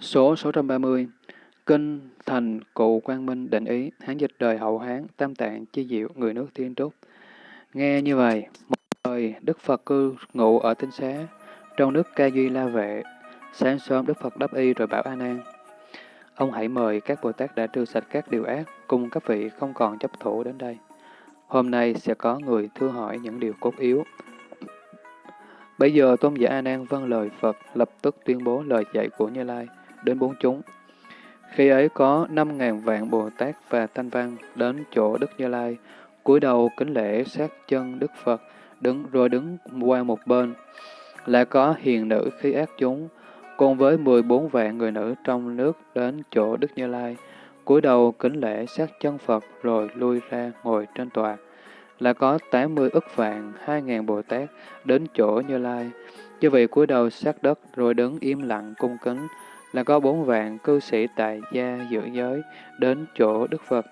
Số 630 Kinh Thành Cụ Quang Minh định ý, Hán dịch đời hậu Hán, Tam Tạng Chi Diệu, người nước Thiên Trúc. Nghe như vậy, một thời Đức Phật cư ngụ ở tinh xá, trong nước Ca Duy La Vệ. Sáng sớm Đức Phật đáp y rồi bảo A Nan, ông hãy mời các Bồ Tát đã trừ sạch các điều ác, cùng các vị không còn chấp thủ đến đây. Hôm nay sẽ có người thưa hỏi những điều cốt yếu. Bây giờ tôn giả A Nan vâng lời Phật, lập tức tuyên bố lời dạy của Như Lai đến bốn chúng. Khi ấy có năm ngàn vạn Bồ Tát và Thanh Văn đến chỗ Đức Như Lai, cúi đầu kính lễ sát chân Đức Phật, đứng rồi đứng qua một bên. Lại có hiền nữ khi ác chúng, cùng với 14 vạn người nữ trong nước đến chỗ Đức Như Lai, cúi đầu kính lễ sát chân Phật rồi lui ra ngồi trên tòa. Là có 80 ức vạn, 2.000 Bồ Tát đến chỗ Như Lai. Như vậy cúi đầu sát đất rồi đứng im lặng cung kính, là có bốn vạn cư sĩ tại gia giữ giới đến chỗ Đức Phật,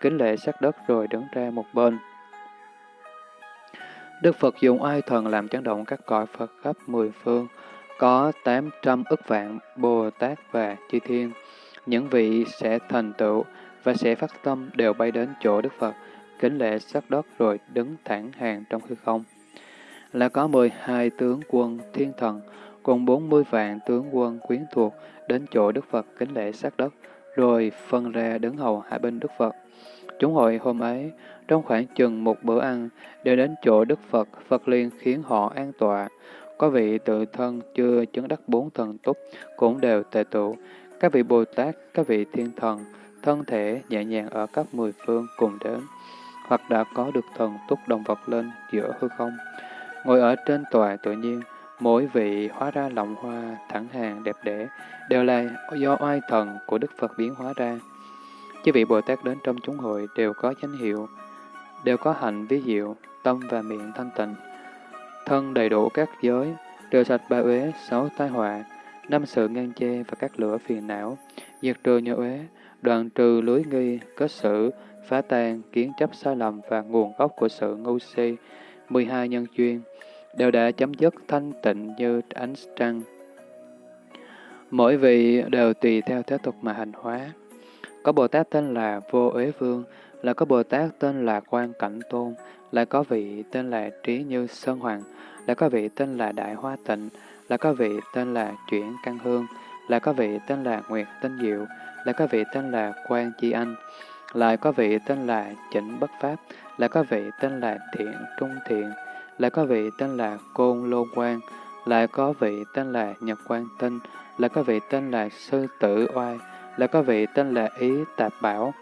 kính lễ sát đất rồi đứng ra một bên. Đức Phật dùng ai thần làm chấn động các cõi Phật khắp mười phương, có tám trăm ức vạn Bồ Tát và Chư Thiên. Những vị sẽ thành tựu và sẽ phát tâm đều bay đến chỗ Đức Phật, kính lễ sát đất rồi đứng thẳng hàng trong hư không. Là có mười hai tướng quân thiên thần, cùng bốn mươi vạn tướng quân quyến thuộc đến chỗ Đức Phật kính lễ sát đất, rồi phân ra đứng hầu hai bên Đức Phật. Chúng hội hôm ấy, trong khoảng chừng một bữa ăn, đều đến chỗ Đức Phật, Phật liền khiến họ an tọa. Có vị tự thân chưa chứng đắc bốn thần túc, cũng đều tề tụ. Các vị Bồ Tát, các vị thiên thần, thân thể nhẹ nhàng ở các mười phương cùng đến, hoặc đã có được thần túc đồng vật lên giữa hư không. Ngồi ở trên tòa tự nhiên, mỗi vị hóa ra lọng hoa, thẳng hàng, đẹp đẽ, đều là do oai thần của Đức Phật biến hóa ra. Chứ vị Bồ Tát đến trong chúng hội đều có danh hiệu, đều có hạnh ví diệu, tâm và miệng thanh tịnh, thân đầy đủ các giới, đều sạch ba uế, sáu tai họa, năm sự ngăn che và các lửa phiền não, diệt trừ nhớ uế, đoạn trừ lưới nghi, kết sự, phá tan, kiến chấp sai lầm và nguồn gốc của sự ngu si, 12 nhân duyên, đều đã chấm dứt thanh tịnh như ánh trăng. Mỗi vị đều tùy theo thế tục mà hành hóa. Có Bồ Tát tên là Vô Uế Vương, là có Bồ Tát tên là Quan Cảnh Tôn, là có vị tên là Trí Như Sơn Hoàng, là có vị tên là Đại Hoa Tịnh, là có vị tên là Chuyển Căn Hương, là có vị tên là Nguyệt Tinh Diệu, là có vị tên là Quan Chi Anh, lại có vị tên là Chỉnh Bất Pháp, là có vị tên là Thiện Trung Thiện, lại có vị tên là Côn Lô Quang, lại có vị tên là Nhật Quang Tinh, lại có vị tên là Sư Tử Oai, lại có vị tên là Ý Tạp Bảo,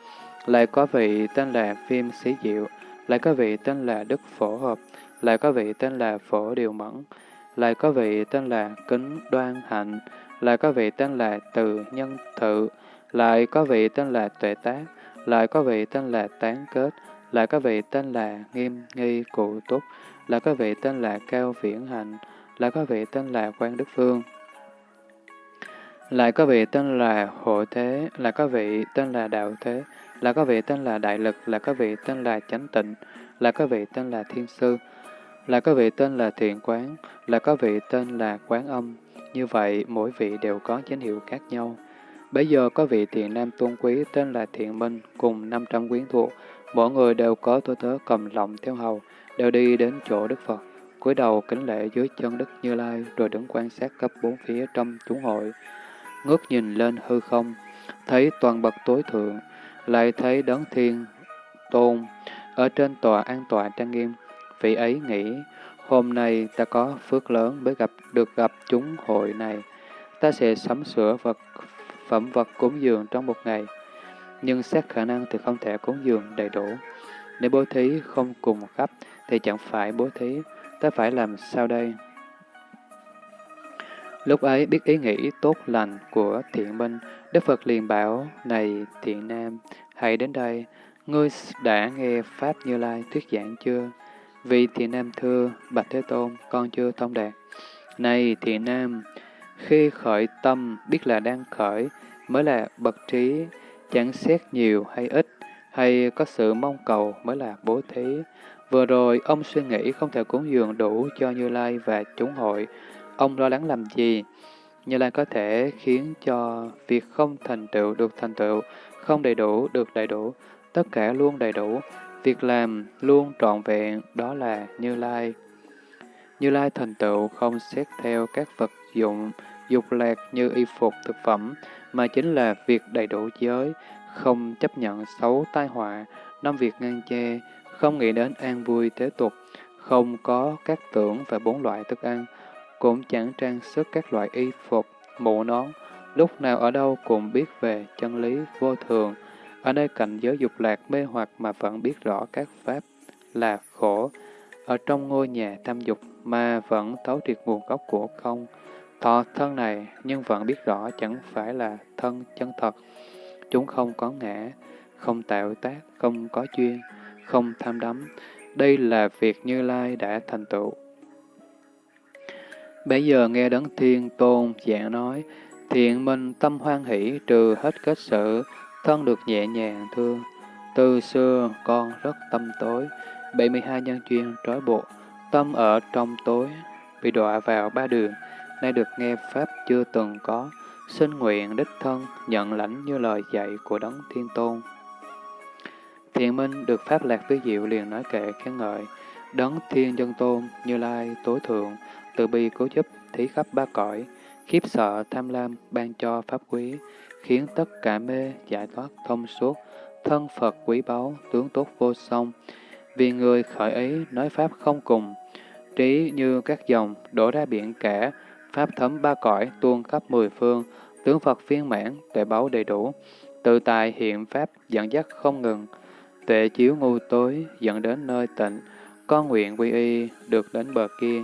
lại có vị tên là Phim Sĩ Diệu, lại có vị tên là Đức Phổ Hợp, lại có vị tên là Phổ Điều Mẫn, lại có vị tên là Kính Đoan Hạnh, lại có vị tên là Từ Nhân Thự, lại có vị tên là Tuệ Tác, lại có vị tên là Tán Kết, lại có vị tên là Nghiêm Nghi Cụ Túc, là có vị tên là Cao Viễn Hạnh, là có vị tên là Quan Đức Phương. Lại có vị tên là Hộ Thế, lại có vị tên là Đạo Thế, là có vị tên là Đại Lực, là có vị tên là Chánh Tịnh, là có vị tên là Thiên Sư, là có vị tên là Thiện Quán, là có vị tên là Quán Âm. Như vậy, mỗi vị đều có danh hiệu khác nhau. Bây giờ có vị thiện nam tôn quý tên là Thiện Minh cùng 500 quyến thuộc, mỗi người đều có tôi tớ cầm lọng theo hầu, đều đi đến chỗ Đức Phật, cúi đầu kính lễ dưới chân Đức Như Lai rồi đứng quan sát khắp bốn phía trong chúng hội. Ngước nhìn lên hư không, thấy toàn bậc tối thượng, lại thấy đấng thiên tôn ở trên tòa an tọa trang nghiêm. Vị ấy nghĩ, hôm nay ta có phước lớn mới gặp được gặp chúng hội này. Ta sẽ sắm sửa vật phẩm vật cúng dường trong một ngày. Nhưng xét khả năng thì không thể cúng dường đầy đủ. Nếu bố thí không cùng khắp thì chẳng phải bố thí, ta phải làm sao đây? Lúc ấy biết ý nghĩ tốt lành của thiện minh, Đức Phật liền bảo, này thiện nam, hãy đến đây, ngươi đã nghe Pháp Như Lai thuyết giảng chưa? Vì thiện nam thưa, Bạch Thế Tôn, con chưa thông đạt. Này thiện nam, khi khởi tâm biết là đang khởi, mới là bậc trí, chẳng xét nhiều hay ít, hay có sự mong cầu mới là bố thí. Vừa rồi, ông suy nghĩ không thể cúng dường đủ cho Như Lai và chúng hội. Ông lo lắng làm gì? Như Lai có thể khiến cho việc không thành tựu được thành tựu, không đầy đủ được đầy đủ, tất cả luôn đầy đủ, việc làm luôn trọn vẹn, đó là Như Lai. Như Lai thành tựu không xét theo các vật dụng, dục lạc như y phục, thực phẩm, mà chính là việc đầy đủ giới, không chấp nhận xấu tai họa, năm việc ngăn che, không nghĩ đến an vui thế tục, không có các tưởng và bốn loại thức ăn, cũng chẳng trang sức các loại y phục, mũ nón, lúc nào ở đâu cũng biết về chân lý vô thường. Ở nơi cảnh giới dục lạc mê hoặc mà vẫn biết rõ các pháp là khổ. Ở trong ngôi nhà tham dục mà vẫn thấu triệt nguồn gốc của không. Thọ thân này nhưng vẫn biết rõ chẳng phải là thân chân thật. Chúng không có ngã, không tạo tác, không có chuyên không tham đắm. Đây là việc Như Lai đã thành tựu. Bây giờ nghe Đấng Thiên Tôn giảng nói, thiện minh tâm hoan hỷ trừ hết kết sự, thân được nhẹ nhàng thương. Từ xưa con rất tâm tối, 72 nhân duyên trói buộc, tâm ở trong tối, bị đọa vào ba đường, nay được nghe Pháp chưa từng có, xin nguyện đích thân nhận lãnh như lời dạy của Đấng Thiên Tôn. Thiện Minh được Pháp Lạc Tứ Diệu liền nói kệ khen ngợi, Đấng Thiên Dân Tôn, Như Lai, Tối Thượng, từ bi cứu giúp, thí khắp ba cõi, khiếp sợ, tham lam, ban cho Pháp quý, khiến tất cả mê, giải thoát, thông suốt, thân Phật quý báu, tướng tốt vô song. Vì người khởi ý nói Pháp không cùng, trí như các dòng đổ ra biển cả, Pháp thấm ba cõi, tuôn khắp mười phương, tướng Phật viên mãn, tuệ báu đầy đủ, tự tài hiện Pháp dẫn dắt không ngừng, tuệ chiếu ngu tối dẫn đến nơi tịnh, con nguyện quy y được đến bờ kia.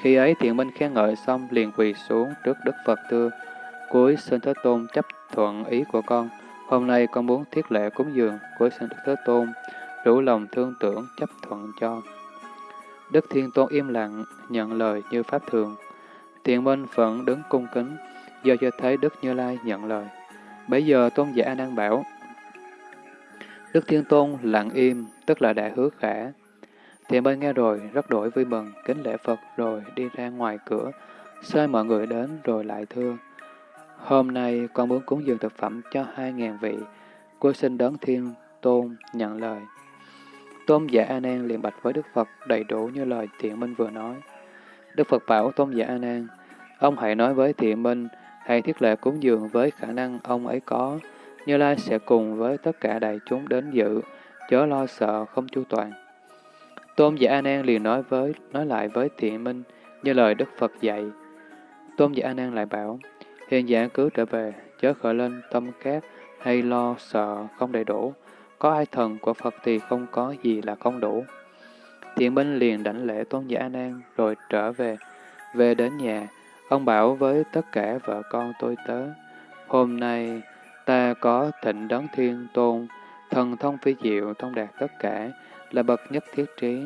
Khi ấy thiện minh khen ngợi xong liền quỳ xuống trước Đức Phật thưa, cuối xin Thế Tôn chấp thuận ý của con. Hôm nay con muốn thiết lễ cúng dường, cuối xin Đức Thế Tôn đủ lòng thương tưởng chấp thuận cho. Đức Thiên Tôn im lặng, nhận lời như pháp thường. Thiện minh vẫn đứng cung kính, do cho thấy Đức Như Lai nhận lời. Bây giờ Tôn giả đang bảo, Đức Thiên Tôn lặng im, tức là đã hứa khả. Thiện bên nghe rồi, rất đổi vui mừng, kính lễ Phật rồi đi ra ngoài cửa, xơi mọi người đến rồi lại thưa. Hôm nay con muốn cúng dường thực phẩm cho hai ngàn vị, cô xin đón Thiên Tôn nhận lời. Tôn giả A Nan liền bạch với Đức Phật đầy đủ như lời Thiện Minh vừa nói. Đức Phật bảo Tôn giả A Nan, ông hãy nói với Thiện Minh, hãy thiết lệ cúng dường với khả năng ông ấy có, như Lai sẽ cùng với tất cả đại chúng đến dự, chớ lo sợ không chu toàn. Tôn giả An An liền nói với nói lại với Thiện Minh như lời Đức Phật dạy. Tôn giả An An lại bảo: Hiện giả cứ trở về, chớ khởi lên tâm khác hay lo sợ không đầy đủ. Có ai thần của Phật thì không có gì là không đủ. Thiện Minh liền đảnh lễ Tôn giả An An rồi trở về. Về đến nhà, ông bảo với tất cả vợ con tôi tớ: Hôm nay ta có thịnh đấng thiên tôn, thần thông phi diệu thông đạt tất cả, là bậc nhất thiết trí.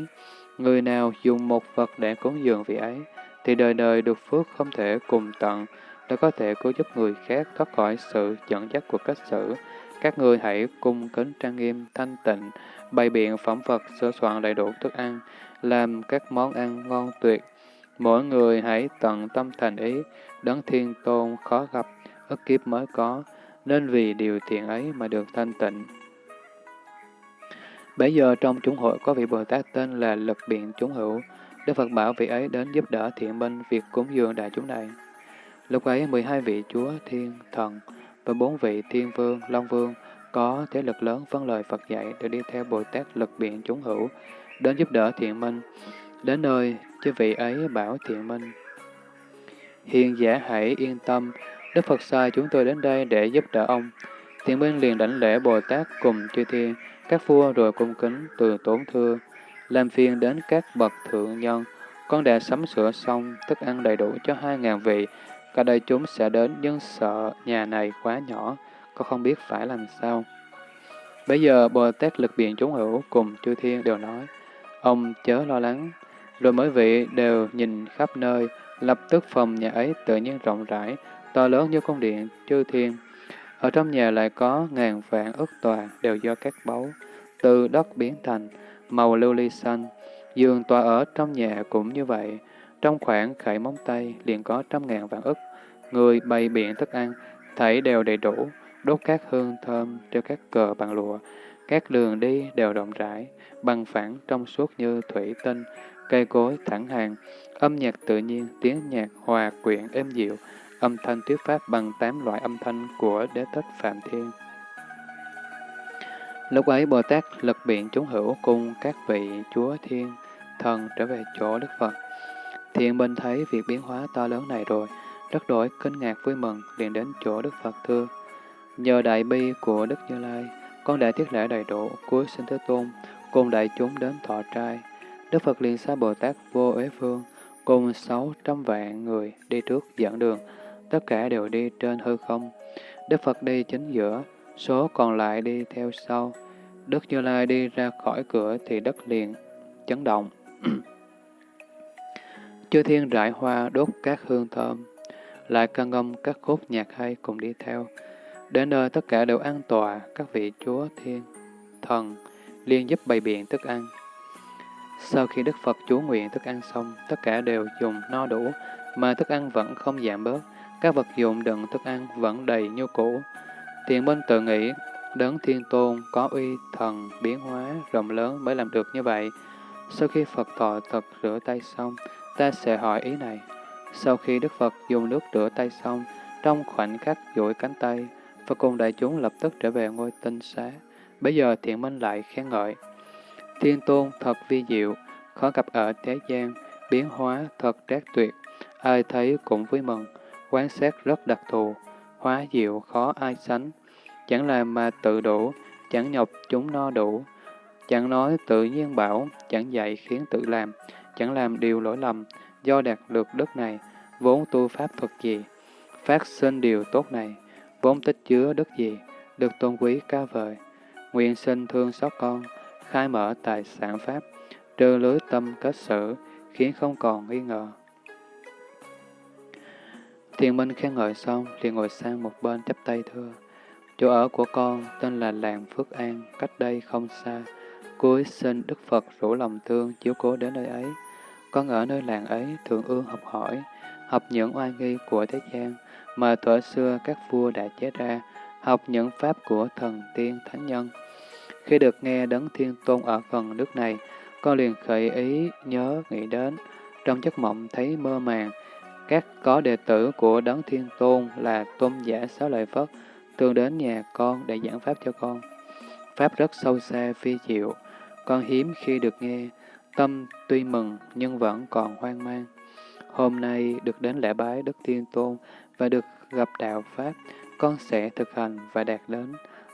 Người nào dùng một vật để cúng dường vị ấy, thì đời đời được phước không thể cùng tận, đã có thể cứu giúp người khác thoát khỏi sự dẫn dắt của cách xử. Các người hãy cung kính trang nghiêm, thanh tịnh, bày biện phẩm vật, sửa soạn đầy đủ thức ăn, làm các món ăn ngon tuyệt. Mỗi người hãy tận tâm thành ý, đấng thiên tôn khó gặp, ức kiếp mới có, nên vì điều thiện ấy mà được thanh tịnh. Bây giờ trong chúng hội có vị Bồ Tát tên là Lực Biện Chúng Hữu. Đức Phật bảo vị ấy đến giúp đỡ thiện minh việc cúng dường đại chúng này. Lúc ấy 12 vị chúa, thiên, thần và bốn vị thiên vương, long vương có thế lực lớn phân lời Phật dạy để đi theo Bồ Tát Lực Biện Chúng Hữu đến giúp đỡ thiện minh. Đến nơi, chư vị ấy bảo thiện minh. Hiền giả hãy yên tâm, Đức Phật sai chúng tôi đến đây để giúp đỡ ông. Thiện minh liền đảnh lễ Bồ Tát cùng chư thiên, các vua rồi cung kính từ tốn thưa, làm phiền đến các bậc thượng nhân, con đã sắm sửa xong thức ăn đầy đủ cho hai ngàn vị, cả đời chúng sẽ đến nhưng sợ nhà này quá nhỏ, con không biết phải làm sao. Bây giờ Bồ Tát lực biện chúng hữu cùng chư thiên đều nói, ông chớ lo lắng, rồi mỗi vị đều nhìn khắp nơi, lập tức phòng nhà ấy tự nhiên rộng rãi, to lớn như cung điện chư thiên, ở trong nhà lại có ngàn vạn ức tòa đều do các báu, từ đất biến thành, màu lưu ly xanh. Giường tòa ở trong nhà cũng như vậy, trong khoảng khải móng tay liền có trăm ngàn vạn ức, người bày biện thức ăn, thảy đều đầy đủ, đốt các hương thơm, treo các cờ bằng lụa, các đường đi đều rộng rãi, bằng phẳng trong suốt như thủy tinh, cây cối thẳng hàng, âm nhạc tự nhiên, tiếng nhạc hòa quyện êm dịu, âm thanh thuyết pháp bằng tám loại âm thanh của đế thích Phạm Thiên. Lúc ấy Bồ Tát lực biện chúng hữu cùng các vị chúa thiên thần trở về chỗ Đức Phật. Thiện bên thấy việc biến hóa to lớn này rồi, rất đổi kinh ngạc vui mừng, liền đến chỗ Đức Phật thưa. Nhờ đại bi của Đức Như Lai, con đã thiết lễ đầy đủ, cuối sinh Thế Tôn, cùng đại chúng đến thọ trai. Đức Phật liền xa Bồ Tát vô ế phương, cùng sáu trăm vạn người đi trước dẫn đường, tất cả đều đi trên hư không. Đức Phật đi chính giữa, số còn lại đi theo sau. Đức Như Lai đi ra khỏi cửa thì đất liền chấn động. Chư thiên rải hoa đốt các hương thơm, lại căn ngâm các khúc nhạc hay cùng đi theo. Đến nơi tất cả đều an tọa, các vị chúa thiên, thần, liên giúp bày biện thức ăn. Sau khi Đức Phật chú nguyện thức ăn xong, tất cả đều dùng no đủ, mà thức ăn vẫn không giảm bớt, các vật dụng đựng thức ăn vẫn đầy như cũ. Thiện minh tự nghĩ, đấng thiên tôn có uy thần biến hóa rộng lớn mới làm được như vậy. Sau khi Phật thọ thật rửa tay xong, ta sẽ hỏi ý này. Sau khi Đức Phật dùng nước rửa tay xong, trong khoảnh khắc duỗi cánh tay, Phật cùng đại chúng lập tức trở về ngôi tinh xá. Bây giờ thiện minh lại khen ngợi. Thiên tôn thật vi diệu, khó gặp ở thế gian, biến hóa thật trác tuyệt, ai thấy cũng vui mừng, quán sát rất đặc thù, hóa diệu khó ai sánh, chẳng làm mà tự đủ, chẳng nhọc chúng no đủ, chẳng nói tự nhiên bảo, chẳng dạy khiến tự làm, chẳng làm điều lỗi lầm, do đạt được đức này, vốn tu pháp thuật gì, phát sinh điều tốt này, vốn tích chứa đức gì, được tôn quý ca vời. Nguyện sinh thương xót con, khai mở tài sản pháp, trừ lưới tâm kết sự, khiến không còn nghi ngờ. Thiền Minh khen ngợi xong, liền ngồi sang một bên chắp tay thưa. Chỗ ở của con tên là làng Phước An, cách đây không xa. Cuối xin Đức Phật rủ lòng thương chiếu cố đến nơi ấy. Con ở nơi làng ấy thường ương học hỏi, học những oai nghi của thế gian mà thuở xưa các vua đã chế ra, học những pháp của thần tiên thánh nhân. Khi được nghe Đấng Thiên Tôn ở gần nước này, con liền khởi ý nhớ nghĩ đến, trong giấc mộng thấy mơ màng, các có đệ tử của Đấng Thiên Tôn là tôn giả Sáu Lợi Phất, thường đến nhà con để giảng Pháp cho con. Pháp rất sâu xa, phi diệu, con hiếm khi được nghe, tâm tuy mừng nhưng vẫn còn hoang mang. Hôm nay được đến lễ bái Đức Thiên Tôn và được gặp đạo Pháp, con sẽ thực hành và đạt đến,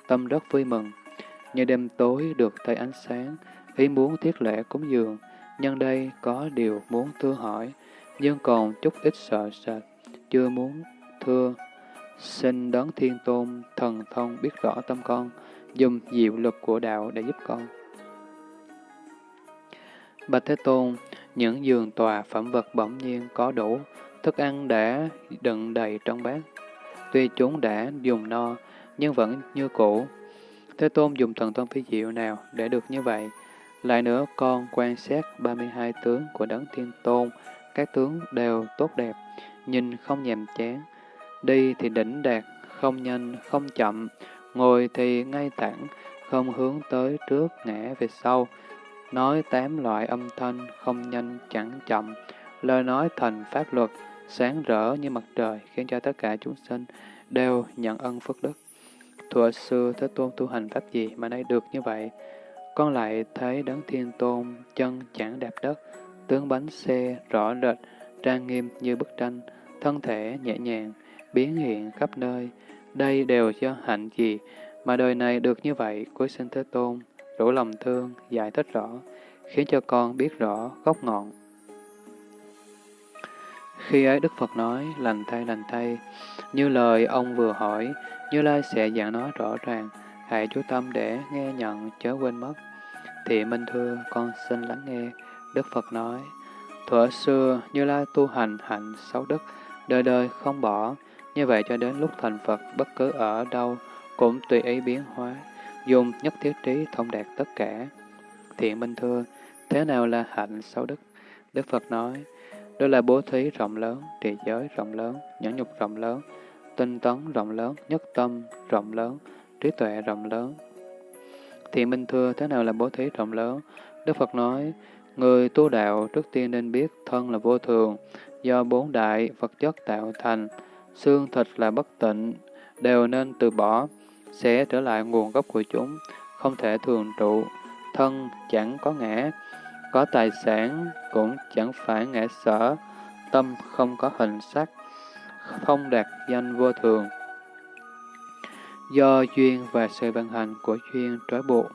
tâm rất vui mừng. Như đêm tối được thấy ánh sáng, ý muốn thiết lễ cúng dường, nhân đây có điều muốn thưa hỏi, nhưng còn chút ít sợ sệt, chưa muốn thưa. Xin đón thiên tôn, thần thông biết rõ tâm con, dùng diệu lực của đạo để giúp con. Bạch Thế Tôn, những giường tòa phẩm vật bỗng nhiên có đủ, thức ăn đã đựng đầy trong bát. Tuy chúng đã dùng no, nhưng vẫn như cũ. Thế Tôn dùng thần thông phi diệu nào để được như vậy? Lại nữa, con quan sát 32 tướng của Đấng Thiên Tôn, các tướng đều tốt đẹp, nhìn không nhàm chán. Đi thì đỉnh đạt, không nhanh, không chậm, ngồi thì ngay thẳng, không hướng tới trước, ngã về sau. Nói tám loại âm thanh, không nhanh, chẳng chậm, lời nói thành pháp luật, sáng rỡ như mặt trời, khiến cho tất cả chúng sinh đều nhận ân phước đức. Thuở xưa Thế Tôn tu hành pháp gì mà nay được như vậy? Con lại thấy Đấng Thiên Tôn chân chẳng đạp đất, tướng bánh xe rõ rệt, trang nghiêm như bức tranh, thân thể nhẹ nhàng, biến hiện khắp nơi. Đây đều do hạnh gì mà đời này được như vậy, cuối sinh Thế Tôn, rủ lòng thương, giải thích rõ, khiến cho con biết rõ gốc ngọn. Khi ấy Đức Phật nói, lành thay lành thay, như lời ông vừa hỏi, Như Lai sẽ giảng nói rõ ràng, hãy chú tâm để nghe nhận chớ quên mất. Thị Minh thưa, con xin lắng nghe. Đức Phật nói, thuở xưa Như Lai tu hành hạnh sáu đức, đời đời không bỏ, như vậy cho đến lúc thành Phật bất cứ ở đâu cũng tùy ý biến hóa, dùng nhất thiết trí thông đạt tất cả. Thiện Minh thưa, thế nào là hạnh sáu đức? Đức Phật nói, đó là bố thí rộng lớn, trì giới rộng lớn, nhẫn nhục rộng lớn, tinh tấn rộng lớn, nhất tâm rộng lớn, trí tuệ rộng lớn. Thiện Minh thưa, thế nào là bố thí rộng lớn? Đức Phật nói, người tu đạo trước tiên nên biết thân là vô thường, do bốn đại vật chất tạo thành, xương thịt là bất tịnh, đều nên từ bỏ, sẽ trở lại nguồn gốc của chúng, không thể thường trụ, thân chẳng có ngã, có tài sản cũng chẳng phải ngã sở, tâm không có hình sắc, không đạt danh vô thường. Do duyên và sự vận hành của duyên trói buộc.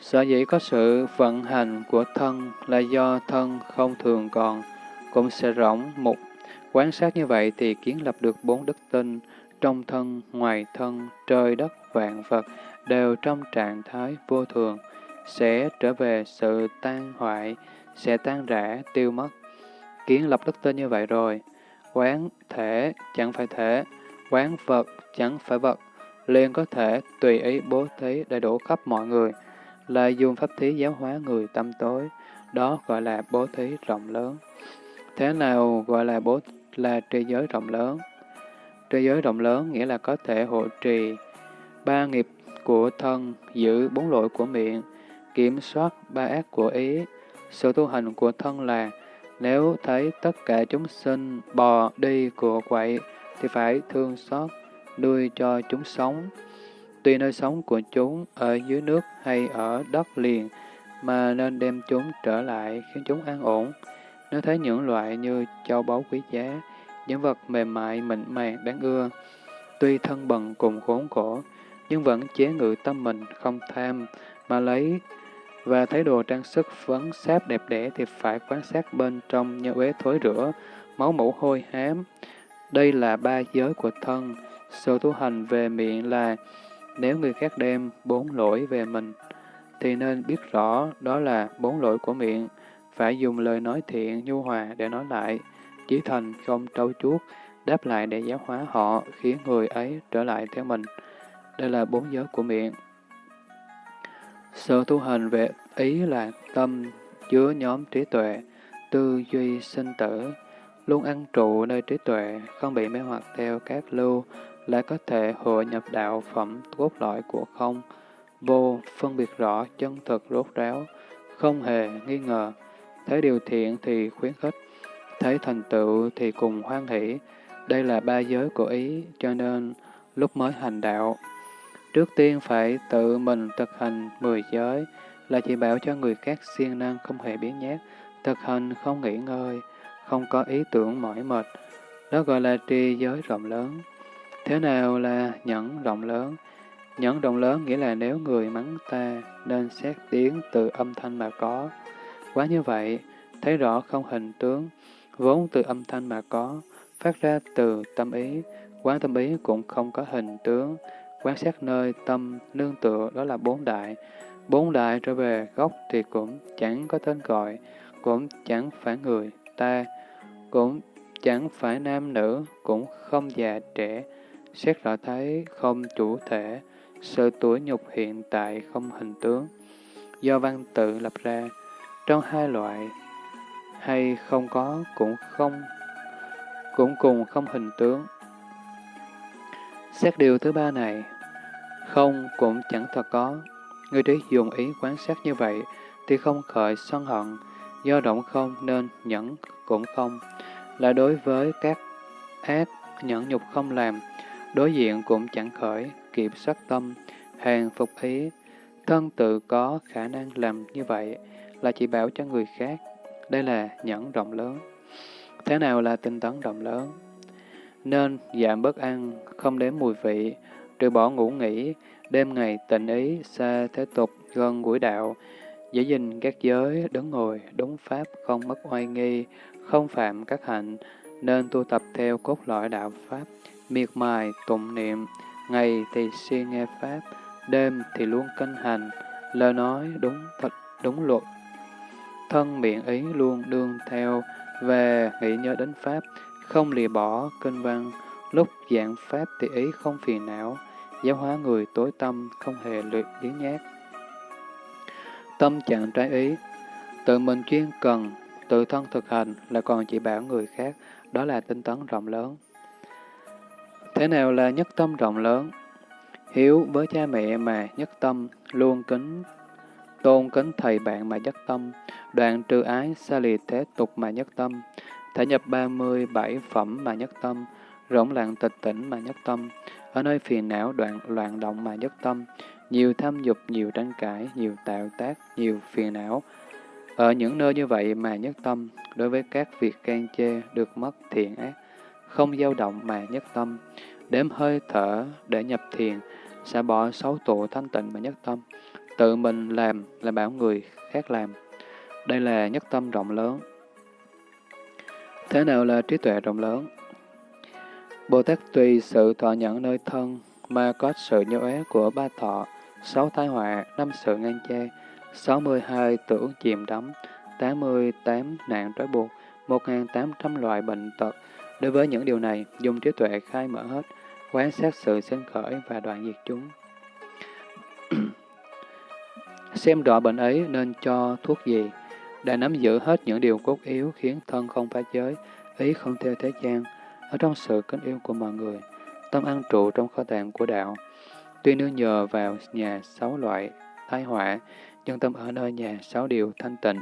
Sở dĩ có sự vận hành của thân là do thân không thường còn, cũng sẽ rỗng mục. Quan sát như vậy thì kiến lập được bốn đức tinh, trong thân, ngoài thân, trời đất, vạn vật, đều trong trạng thái vô thường, sẽ trở về sự tan hoại, sẽ tan rã, tiêu mất. Kiến lập đức tin như vậy rồi, quán thể chẳng phải thể, quán vật chẳng phải vật, liền có thể tùy ý bố thí đầy đủ khắp mọi người, là dùng pháp thí giáo hóa người tâm tối, đó gọi là bố thí rộng lớn. Thế nào gọi là bố là trì giới rộng lớn? Trì giới rộng lớn nghĩa là có thể hộ trì ba nghiệp của thân, giữ bốn lỗi của miệng, kiểm soát ba ác của ý. Sự tu hành của thân là nếu thấy tất cả chúng sinh bò đi của quậy thì phải thương xót, nuôi cho chúng sống. Tuy nơi sống của chúng ở dưới nước hay ở đất liền mà nên đem chúng trở lại khiến chúng an ổn. Nếu thấy những loại như châu báu quý giá, những vật mềm mại, mịn màng, đáng ưa, tuy thân bần cùng khốn khổ, nhưng vẫn chế ngự tâm mình không tham, mà lấy và thấy đồ trang sức vấn sáp đẹp đẽ thì phải quan sát bên trong như uế thối rửa, máu mũ hôi hám. Đây là ba giới của thân. Sự tu hành về miệng là nếu người khác đem bốn lỗi về mình, thì nên biết rõ đó là bốn lỗi của miệng. Phải dùng lời nói thiện, nhu hòa để nói lại, chí thành không trâu chuốt, đáp lại để giáo hóa họ, khiến người ấy trở lại theo mình. Đây là bốn giới của miệng. Sự tu hành về ý là tâm chứa nhóm trí tuệ, tư duy sinh tử, luôn ăn trụ nơi trí tuệ, không bị mê hoặc theo các lưu, lại có thể hội nhập đạo phẩm cốt lõi của không, vô, phân biệt rõ chân thực rốt ráo, không hề nghi ngờ, thấy điều thiện thì khuyến khích, thấy thành tựu thì cùng hoan hỷ. Đây là ba giới của ý, cho nên lúc mới hành đạo, Trước tiên phải tự mình thực hành mười giới, là chỉ bảo cho người khác siêng năng không hề biến nhát, thực hành không nghỉ ngơi, không có ý tưởng mỏi mệt. Đó gọi là tri giới rộng lớn. Thế nào là nhẫn rộng lớn? Nhẫn rộng lớn nghĩa là nếu người mắng ta nên xét tiếng từ âm thanh mà có. Quá như vậy, thấy rõ không hình tướng, vốn từ âm thanh mà có, phát ra từ tâm ý, quán tâm ý cũng không có hình tướng, Quan sát nơi tâm nương tựa đó là bốn đại. Bốn đại trở về gốc thì cũng chẳng có tên gọi, cũng chẳng phải người, ta, cũng chẳng phải nam nữ, cũng không già trẻ. Xét rõ thấy không chủ thể, sự tuổi nhục hiện tại không hình tướng. Do văn tự lập ra, trong hai loại, hay không có cũng không cũng cùng không hình tướng. Xét điều thứ ba này, không cũng chẳng thật có. Người trí dùng ý quan sát như vậy thì không khởi sân hận, do động không nên nhẫn cũng không. Là đối với các ác nhẫn nhục không làm, đối diện cũng chẳng khởi, kịp sát tâm, hàng phục ý. Thân tự có khả năng làm như vậy là chỉ bảo cho người khác. Đây là nhẫn rộng lớn. Thế nào là tinh tấn rộng lớn? Nên giảm bớt ăn, không đếm mùi vị, trừ bỏ ngủ nghỉ, đêm ngày tịnh ý, xa thế tục, gần gũi đạo, giữ gìn các giới, đứng ngồi, đúng pháp, không mất oai nghi, không phạm các hạnh, nên tu tập theo cốt lõi đạo pháp, miệt mài, tụng niệm, ngày thì siêng nghe pháp, đêm thì luôn canh hành, lời nói đúng thật, đúng luật. Thân miệng ý luôn đương theo, về nghĩ nhớ đến pháp, không lìa bỏ kinh văn, lúc giảng pháp thì ý không phiền não, giáo hóa người tối tâm, không hề luyện biến nhát. Tâm trạng trái ý, tự mình chuyên cần, tự thân thực hành là còn chỉ bảo người khác, đó là tinh tấn rộng lớn. Thế nào là nhất tâm rộng lớn? Hiếu với cha mẹ mà nhất tâm, luôn kính, tôn kính thầy bạn mà nhất tâm, đoạn trừ ái, xa lì thế tục mà nhất tâm, thể nhập 37 phẩm mà nhất tâm, rỗng lặng tịch tỉnh mà nhất tâm, ở nơi phiền não đoạn loạn động mà nhất tâm, nhiều tham dục, nhiều tranh cãi, nhiều tạo tác, nhiều phiền não. Ở những nơi như vậy mà nhất tâm, đối với các việc can chê được mất thiện ác, không dao động mà nhất tâm, đếm hơi thở để nhập thiền, sẽ bỏ xấu tụ thanh tịnh mà nhất tâm, tự mình làm là bảo người khác làm. Đây là nhất tâm rộng lớn. Thế nào là trí tuệ rộng lớn? Bồ Tát tùy sự thọ nhận nơi thân mà có sự nhớ é của ba thọ, sáu tai họa, năm sự ngang che, sáu mươi hai tưởng chìm đắm, tám mươi tám nạn trói buộc, một tám trăm loại bệnh tật. Đối với những điều này, dùng trí tuệ khai mở hết, quán sát sự sinh khởi và đoạn diệt chúng. Xem rõ bệnh ấy nên cho thuốc gì, đã nắm giữ hết những điều cốt yếu khiến thân không phá giới, ý không theo thế gian, ở trong sự kính yêu của mọi người, tâm an trụ trong kho tàng của đạo. Tuy nương nhờ vào nhà sáu loại thái họa, nhưng tâm ở nơi nhà sáu điều thanh tịnh.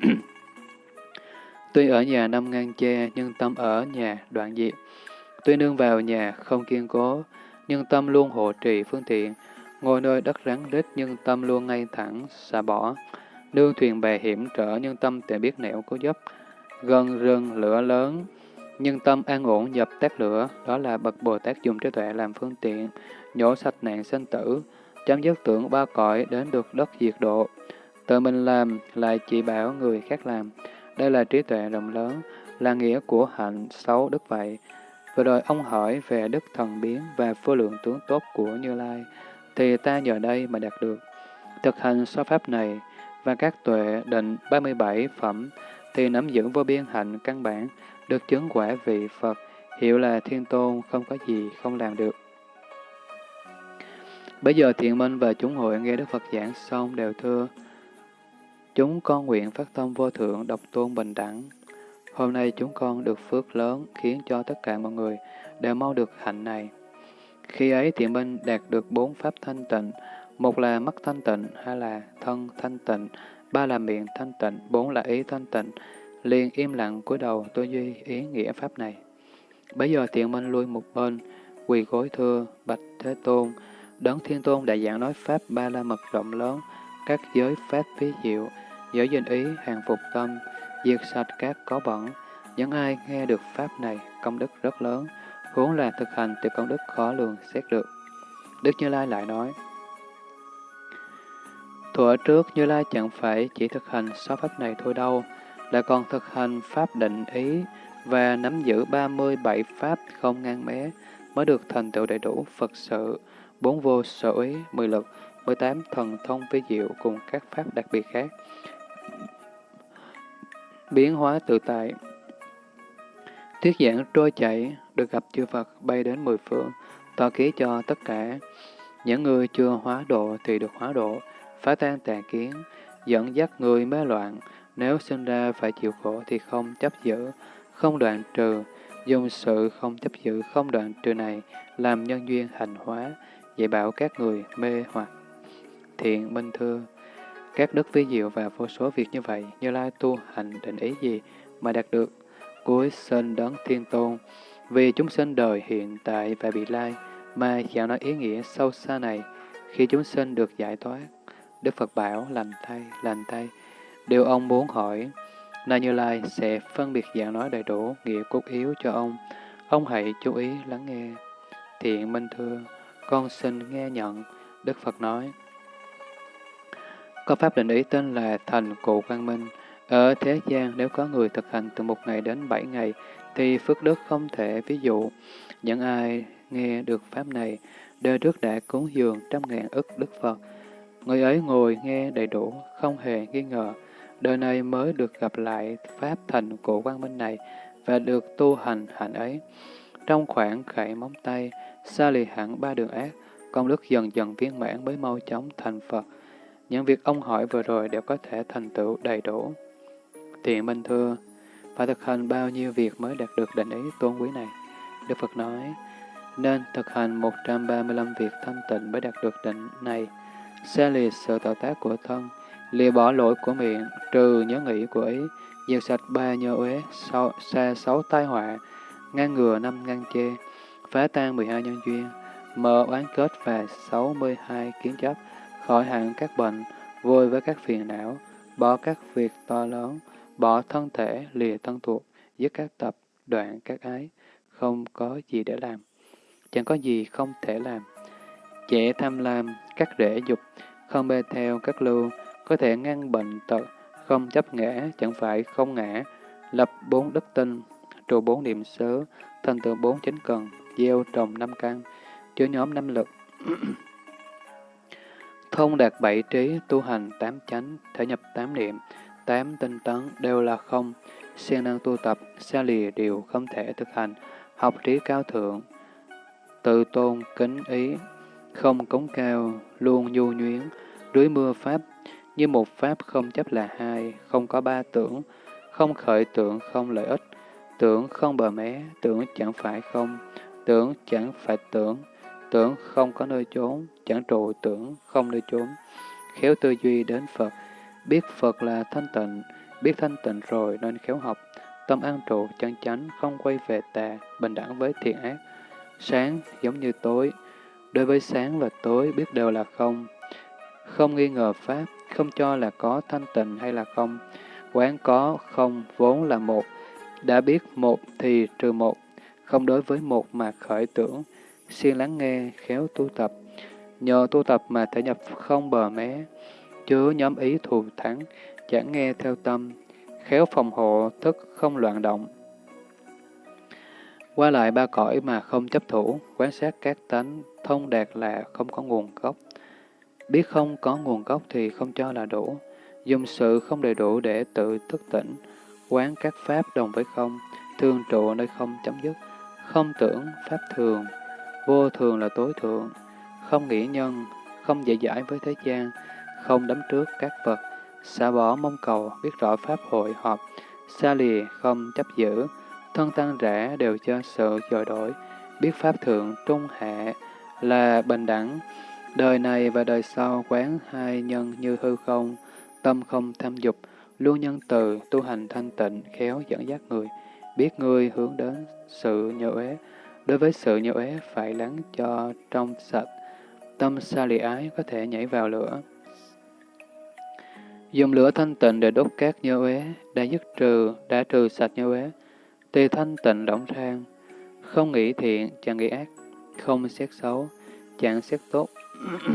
Tuy ở nhà năm ngang che, nhưng tâm ở nhà đoạn diệt. Tuy nương vào nhà không kiên cố, nhưng tâm luôn hộ trì phương tiện. Ngồi nơi đất rắn rít, nhưng tâm luôn ngay thẳng, xả bỏ. Nương thuyền bè hiểm trở, nhưng tâm tự biết nẻo cố dấp. Gần rừng lửa lớn, nhưng tâm an ổn dập tắt lửa, đó là bậc Bồ Tát dùng trí tuệ làm phương tiện, nhổ sạch nạn sinh tử, chấm dứt tưởng ba cõi đến được đất diệt độ. Tự mình làm lại chỉ bảo người khác làm. Đây là trí tuệ rộng lớn, là nghĩa của hạnh xấu đức vậy. Vừa rồi ông hỏi về đức thần biến và vô lượng tướng tốt của Như Lai, thì ta nhờ đây mà đạt được. Thực hành so pháp này và các tuệ định 37 phẩm thì nắm giữ vô biên hạnh căn bản, được chứng quả vị Phật, hiểu là thiên tôn không có gì không làm được. Bây giờ thiện minh và chúng hội nghe Đức Phật giảng xong đều thưa, chúng con nguyện phát tâm vô thượng độc tôn bình đẳng. Hôm nay chúng con được phước lớn khiến cho tất cả mọi người đều mau được hạnh này. Khi ấy thiện minh đạt được bốn pháp thanh tịnh, một là mắt thanh tịnh, hai là thân thanh tịnh, ba là miệng thanh tịnh, bốn là ý thanh tịnh, liền im lặng cúi đầu tôi duy ý nghĩa pháp này. Bây giờ thiện minh lui một bên, quỳ gối thưa, bạch thế tôn, đấng thiên tôn đại giảng nói pháp ba la mật rộng lớn, các giới pháp phí diệu, giới danh ý, hàng phục tâm, diệt sạch các có bẩn. Những ai nghe được pháp này, công đức rất lớn, huống là thực hành thì công đức khó lường xét được. Đức Như Lai lại nói, Thuở trước Như Lai chẳng phải chỉ thực hành sáu pháp này thôi đâu, là còn thực hành pháp định ý và nắm giữ 37 pháp không ngang mé mới được thành tựu đầy đủ Phật sự, bốn vô sở ý, mười lực, 18 thần thông vi diệu cùng các pháp đặc biệt khác. Biến hóa tự tại Thuyết giảng trôi chảy, được gặp chư Phật bay đến mười phương, tỏ ký cho tất cả. Những người chưa hóa độ thì được hóa độ, phá tan tà kiến, dẫn dắt người mê loạn, nếu sinh ra phải chịu khổ thì không chấp giữ, không đoạn trừ, dùng sự không chấp giữ, không đoạn trừ này làm nhân duyên hành hóa, dạy bảo các người mê hoặc. Thiện minh thưa, các đức vi diệu và vô số việc như vậy, Như Lai tu hành định ý gì mà đạt được? Cuối sinh đấng thiên tôn, vì chúng sinh đời hiện tại và bị lai, mà dạo nói ý nghĩa sâu xa này, khi chúng sinh được giải thoát, Đức Phật bảo lành thay, lành thay, Điều ông muốn hỏi, Na Như Lai sẽ phân biệt giảng nói đầy đủ nghĩa cốt yếu cho ông. Ông hãy chú ý lắng nghe. Thiện Minh Thưa, con xin nghe nhận. Đức Phật nói, có pháp định ý tên là Thành Cụ Quang Minh. Ở thế gian, nếu có người thực hành từ một ngày đến bảy ngày, thì phước đức không thể ví dụ. Những ai nghe được pháp này, đời trước đã cúng dường trăm ngàn ức Đức Phật. Người ấy ngồi nghe đầy đủ, không hề nghi ngờ đời này mới được gặp lại Pháp thành cụ quang minh này và được tu hành hạnh ấy. Trong khoảng khẩy móng tay, xa lì hẳn ba đường ác, công đức dần dần viên mãn mới mau chóng thành Phật. Những việc ông hỏi vừa rồi đều có thể thành tựu đầy đủ. Thiện minh thưa, phải thực hành bao nhiêu việc mới đạt được định ý tôn quý này? Đức Phật nói, nên thực hành 135 việc thanh tịnh mới đạt được định này. Xa lìa sự tạo tác của thân, lìa bỏ lỗi của miệng, trừ nhớ nghĩ của ý, diệt sạch ba nhơ uế, xa sáu tai họa, ngăn ngừa năm ngăn chê, phá tan 12 nhân duyên, mở oán kết và 62 kiến chấp, khỏi hẳn các bệnh, vui với các phiền não, bỏ các việc to lớn, bỏ thân thể, lìa thân thuộc, dứt các tập, đoạn các ái, không có gì để làm. Chẳng có gì không thể làm. Trẻ tham lam, các rễ dục, không bê theo các lưu, có thể ngăn bệnh tật, không chấp ngã, chẳng phải không ngã, lập bốn đức tinh, trụ bốn niệm xứ, thành tựu bốn chính cần, gieo trồng năm căn, chứa nhóm năm lực. Thông đạt bảy trí, tu hành tám chánh, thể nhập tám niệm, tám tinh tấn đều là không, siêng năng tu tập, xa lìa điều không thể thực hành, học trí cao thượng, tự tôn, kính ý, không cống cao, luôn nhu nhuyến, dưới mưa pháp, như một pháp không chấp là hai, không có ba tưởng, không khởi tưởng, không lợi ích, tưởng không bờ mé, tưởng chẳng phải không, tưởng chẳng phải tưởng, tưởng không có nơi trốn, chẳng trụ tưởng không nơi trốn, khéo tư duy đến Phật, biết Phật là thanh tịnh, biết thanh tịnh rồi nên khéo học, tâm an trụ chân chánh, không quay về tà, bình đẳng với thiện ác. Sáng giống như tối, đối với sáng và tối biết đều là không, không nghi ngờ Pháp, không cho là có thanh tịnh hay là không, quán có không vốn là một, đã biết một thì trừ một, không đối với một mà khởi tưởng, siêng lắng nghe, khéo tu tập. Nhờ tu tập mà thể nhập không bờ mé, chứa nhóm ý thù thắng, chẳng nghe theo tâm, khéo phòng hộ, thức không loạn động. Qua lại ba cõi mà không chấp thủ, quan sát các tánh, thông đạt là không có nguồn gốc. Biết không có nguồn gốc thì không cho là đủ, dùng sự không đầy đủ để tự thức tỉnh, quán các pháp đồng với không, thường trụ nơi không chấm dứt, không tưởng pháp thường, vô thường là tối thượng, không nghĩ nhân, không dễ dãi với thế gian, không đắm trước các vật, xả bỏ mong cầu, biết rõ pháp hội họp, xa lìa, không chấp giữ, thân tăng rã đều cho sự dời đổi, biết pháp thượng trung hạ là bình đẳng, đời này và đời sau quán hai nhân như hư không, tâm không tham dục, luôn nhân từ, tu hành thanh tịnh, khéo dẫn dắt người, biết người hướng đến sự nhớ ế đối với sự nhớ uế phải lắng cho trong sạch, tâm xa lì ái có thể nhảy vào lửa. Dùng lửa thanh tịnh để đốt các nhơ uế, đã dứt trừ, đã trừ sạch nhơ uế, thì thanh tịnh rỗng rang, không nghĩ thiện, chẳng nghĩ ác, không xét xấu, chẳng xét tốt.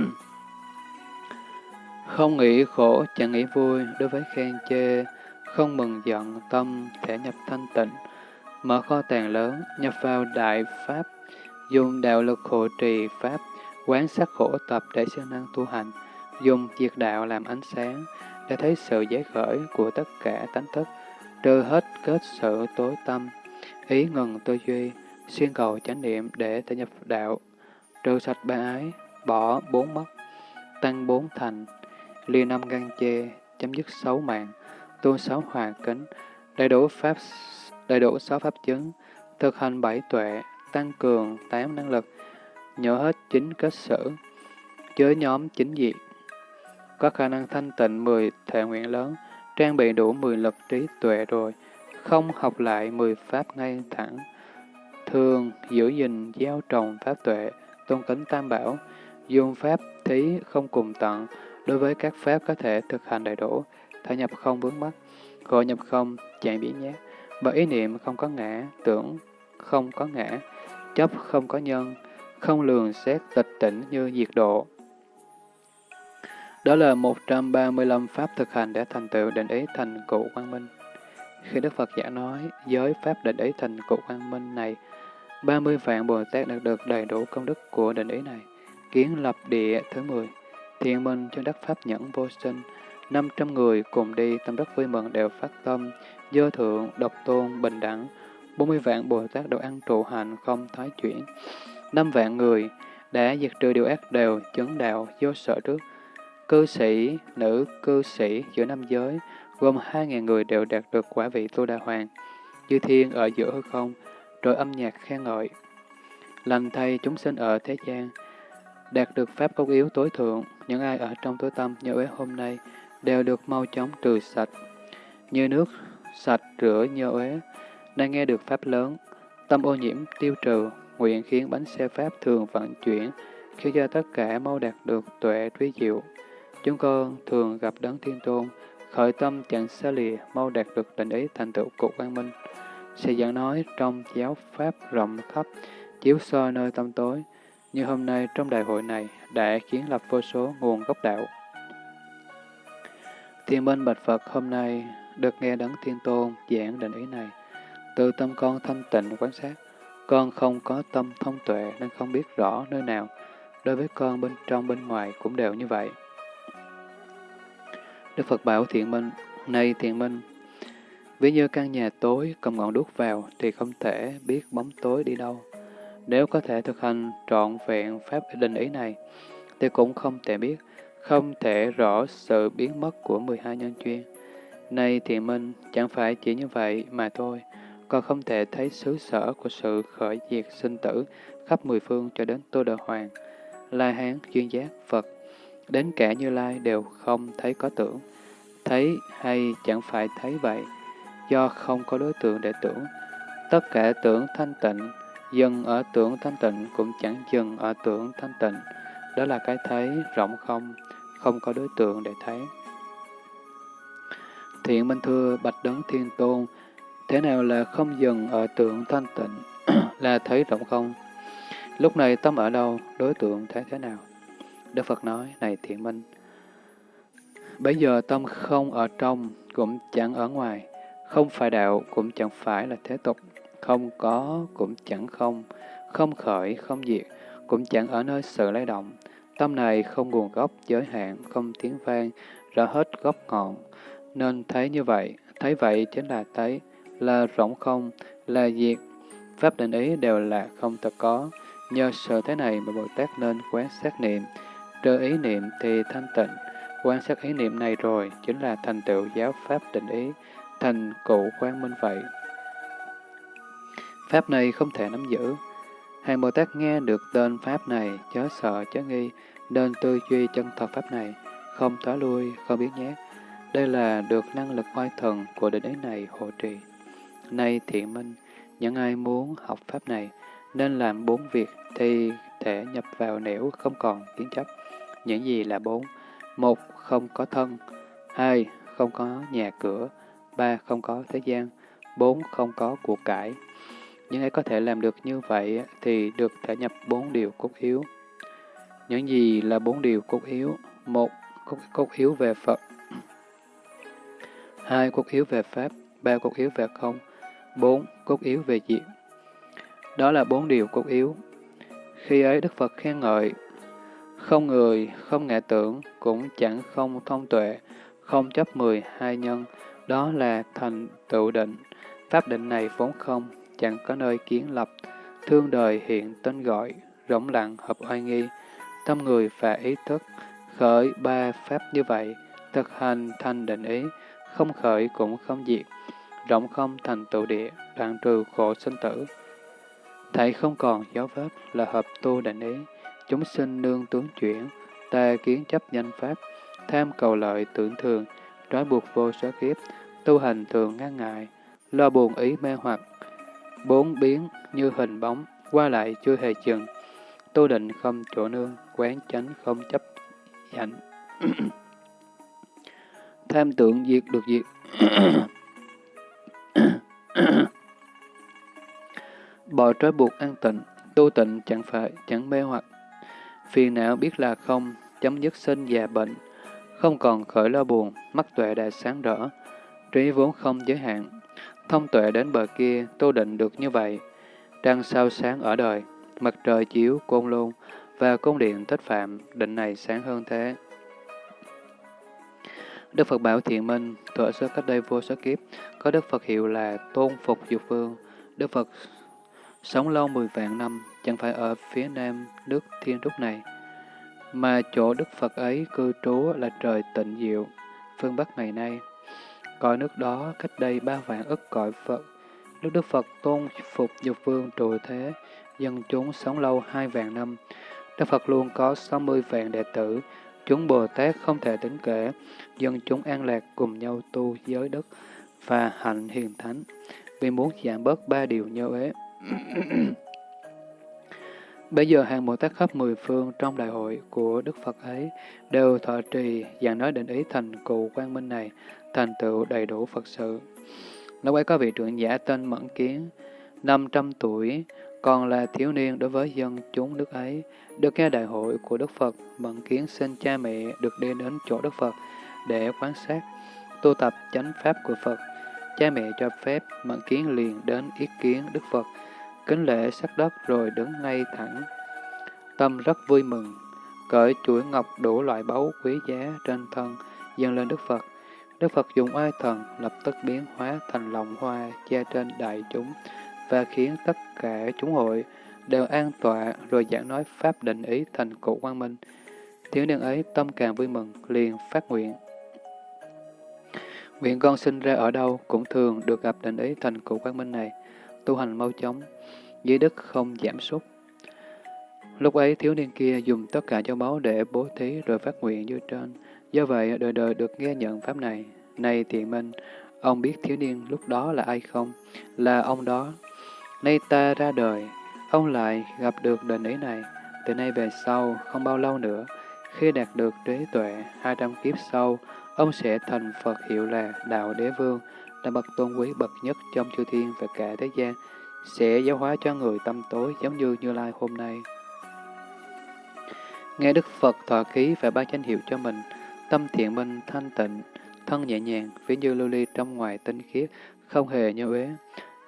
không nghĩ khổ, chẳng nghĩ vui, đối với khen chê, không mừng giận, tâm, thể nhập thanh tịnh, mở kho tàng lớn, nhập vào đại pháp, dùng đạo lực hộ trì pháp, quán sát khổ tập để siêng năng tu hành, dùng diệt đạo làm ánh sáng, để thấy sự giải khởi của tất cả tánh thức, trừ hết kết sự tối tâm, ý ngừng tư duy, xuyên cầu chánh niệm để thể nhập đạo, trừ sạch ba ái, bỏ bốn mất, tăng bốn thành, ly năm gan chê, chấm dứt sáu mạng, tu sáu hòa kính, đầy đủ pháp đầy đủ sáu pháp chứng, thực hành bảy tuệ, tăng cường tám năng lực, nhớ hết chính kết sử, chứa nhóm chính diệt, có khả năng thanh tịnh mười thể nguyện lớn, trang bị đủ mười lực trí tuệ rồi, không học lại mười pháp ngay thẳng, thường giữ gìn gieo trồng pháp tuệ, tôn kính tam bảo, dùng pháp thí không cùng tận, đối với các pháp có thể thực hành đầy đủ, thể nhập không vướng mắc, gọi nhập không, chạy biến nhát, bởi ý niệm không có ngã, tưởng không có ngã, chấp không có nhân, không lường xét tịch tỉnh như diệt độ. Đó là 135 pháp thực hành để thành tựu định ý thành cụ quang minh. Khi Đức Phật giả nói giới pháp định ý thành cụ quang minh này, 30 vạn Bồ Tát đạt được đầy đủ công đức của định ý này. Kiến lập địa thứ 10, thiện minh cho đất pháp nhẫn vô sinh, 500 người cùng đi tâm đất vui mừng đều phát tâm, dơ thượng, độc tôn, bình đẳng, 40 vạn Bồ Tát đều ăn trụ hành không thoái chuyển. 5 vạn người đã diệt trừ điều ác đều chứng đạo vô sợ trước. Cư sĩ, nữ cư sĩ giữa năm giới, gồm hai ngàn người đều đạt được quả vị tu đà hoàng. Chư thiên ở giữa hư không, rồi âm nhạc khen ngợi. Lành thay chúng sinh ở thế gian, đạt được pháp công yếu tối thượng, những ai ở trong tối tâm như uế hôm nay đều được mau chóng trừ sạch. Như nước sạch rửa nhơ uế, đang nghe được pháp lớn, tâm ô nhiễm tiêu trừ, nguyện khiến bánh xe pháp thường vận chuyển, khiến cho tất cả mau đạt được tuệ trí diệu. Chúng con thường gặp đấng thiên tôn, khởi tâm chẳng xa lìa, mau đạt được định ý thành tựu cục quang minh. Sẽ giảng nói trong giáo pháp rộng khắp, chiếu soi nơi tâm tối, như hôm nay trong đại hội này đã kiến lập vô số nguồn gốc đạo. Thiên minh bạch Phật hôm nay được nghe đấng thiên tôn giảng định ý này. Từ tâm con thanh tịnh quan sát, con không có tâm thông tuệ nên không biết rõ nơi nào. Đối với con bên trong bên ngoài cũng đều như vậy. Đức Phật bảo thiện minh, nay thiện minh, ví như căn nhà tối cầm ngọn đuốc vào thì không thể biết bóng tối đi đâu. Nếu có thể thực hành trọn vẹn pháp định ý này, thì cũng không thể biết, không thể rõ sự biến mất của 12 nhân chuyên nay thiện minh, chẳng phải chỉ như vậy mà thôi, còn không thể thấy xứ sở của sự khởi diệt sinh tử khắp mười phương cho đến Tô Đà Hoàng, La Hán, Duyên Giác, Phật, đến cả Như Lai đều không thấy có tưởng. Thấy hay chẳng phải thấy vậy, do không có đối tượng để tưởng. Tất cả tưởng thanh tịnh, dừng ở tưởng thanh tịnh cũng chẳng dừng ở tưởng thanh tịnh. Đó là cái thấy rộng không, không có đối tượng để thấy. Thiện Minh Thưa Bạch Đấng Thiên Tôn, thế nào là không dừng ở tượng thanh tịnh, là thấy rộng không? Lúc này tâm ở đâu, đối tượng thấy thế nào? Đức Phật nói, này Thiện Minh, bây giờ tâm không ở trong, cũng chẳng ở ngoài, không phải đạo, cũng chẳng phải là thế tục, không có, cũng chẳng không, không khởi, không diệt, cũng chẳng ở nơi sự lay động. Tâm này không nguồn gốc, giới hạn, không tiếng vang, rõ hết gốc ngọn, nên thấy như vậy, thấy vậy chính là thấy, là rỗng không, là diệt. Pháp định ý đều là không thật có. Nhờ sự thế này mà Bồ Tát nên quán sát niệm. Trừ ý niệm thì thanh tịnh. Quan sát ý niệm này rồi chính là thành tựu giáo Pháp định ý, thành cụ quang minh vậy. Pháp này không thể nắm giữ. Hàng Bồ Tát nghe được tên Pháp này, chớ sợ, chớ nghi, nên tư duy chân thật Pháp này, không thói lui, không biết nhát, đây là được năng lực oai thần của đệ đế này hộ trì. Nay thiện minh, những ai muốn học pháp này nên làm bốn việc thì thể nhập vào nẻo không còn kiến chấp. Những gì là bốn? Một, không có thân. Hai, không có nhà cửa. Ba, không có thế gian. Bốn, không có cuộc cải. Những ai có thể làm được như vậy thì được thể nhập bốn điều cốt yếu. Những gì là bốn điều cốt yếu? Một, cốt, cốt yếu về Phật hai cốt yếu về Pháp, ba cốt yếu về không, bốn cốt yếu về diệt. Đó là bốn điều cốt yếu. Khi ấy Đức Phật khen ngợi, không người, không ngạ tưởng, cũng chẳng không thông tuệ, không chấp mười hai nhân, đó là thành tựu định. Pháp định này vốn không, chẳng có nơi kiến lập, thương đời hiện tên gọi, rỗng lặng hợp oai nghi, tâm người và ý thức, khởi ba pháp như vậy, thực hành thành định ý, không khởi cũng không diệt, rộng không thành tụ địa, đoạn trừ khổ sinh tử. Thảy không còn dấu vết là hợp tu định ý, chúng sinh nương tướng chuyển, ta kiến chấp danh pháp, tham cầu lợi tưởng thường, trói buộc vô số kiếp, tu hành thường ngăn ngại, lo buồn ý mê hoặc, bốn biến như hình bóng, qua lại chưa hề chừng, tu định không chỗ nương, quán chánh không chấp hạnh. tham tượng diệt được diệt. Bỏ trói buộc an tịnh, tu tịnh chẳng phải, chẳng mê hoặc. Phiền não biết là không, chấm dứt sinh già bệnh, không còn khởi lo buồn, mắt tuệ đã sáng rỡ, trí vốn không giới hạn. Thông tuệ đến bờ kia, tu định được như vậy. Trăng sao sáng ở đời, mặt trời chiếu, côn lôn, và cung điện thích phạm, định này sáng hơn thế. Đức Phật bảo thiện minh, thuở xưa cách đây vô số kiếp, có Đức Phật hiệu là Tôn Phục Dục Vương. Đức Phật sống lâu mười vạn năm, chẳng phải ở phía nam nước thiên trúc này, mà chỗ Đức Phật ấy cư trú là trời tịnh diệu, phương Bắc ngày nay. cõi nước đó cách đây ba vạn ức cõi Phật. Lúc Đức Phật tôn phục dục vương trụ thế, dân chúng sống lâu hai vạn năm. Đức Phật luôn có 60 vạn đệ tử, chúng Bồ Tát không thể tính kể, dân chúng an lạc cùng nhau tu giới đức và hạnh hiền thánh, vì muốn giảm bớt ba điều như ế. Bây giờ hàng Bồ Tát khắp mười phương trong đại hội của Đức Phật ấy đều thọ trì và nói định ý thành cụ quang minh này, thành tựu đầy đủ Phật sự. Lúc ấy có vị trưởng giả tên Mẫn Kiến, 500 tuổi, còn là thiếu niên đối với dân chúng nước ấy. Được nghe đại hội của Đức Phật, Mẫn Kiến xin cha mẹ được đi đến chỗ Đức Phật để quan sát, tu tập chánh pháp của Phật. Cha mẹ cho phép Mẫn Kiến liền đến ý kiến Đức Phật, kính lễ sắc đất rồi đứng ngay thẳng. Tâm rất vui mừng, cởi chuỗi ngọc đủ loại báu quý giá trên thân, dâng lên Đức Phật. Đức Phật dùng oai thần lập tức biến hóa thành lòng hoa che trên đại chúng và khiến tất cả chúng hội đều an tọa rồi giảng nói pháp định ý thành cụ quang minh. Thiếu niên ấy tâm càng vui mừng, liền phát nguyện. Nguyện con sinh ra ở đâu cũng thường được gặp định ý thành cụ quang minh này, tu hành mau chóng, dưới đức không giảm sút. Lúc ấy thiếu niên kia dùng tất cả châu báu để bố thí rồi phát nguyện như trên. Do vậy, đời đời được nghe nhận pháp này. Này tiện minh, ông biết thiếu niên lúc đó là ai không? Là ông đó. Nay ta ra đời, ông lại gặp được định ý này. Từ nay về sau, không bao lâu nữa, khi đạt được trí tuệ, 200 kiếp sau, ông sẽ thành Phật hiệu là Đạo Đế Vương, là bậc tôn quý bậc nhất trong chư thiên và cả thế gian, sẽ giáo hóa cho người tâm tối giống như Như Lai hôm nay. Nghe Đức Phật thọ ký và ba danh hiệu cho mình, tâm thiện minh thanh tịnh, thân nhẹ nhàng, ví như lưu ly trong ngoài tinh khiết, không hề như uế.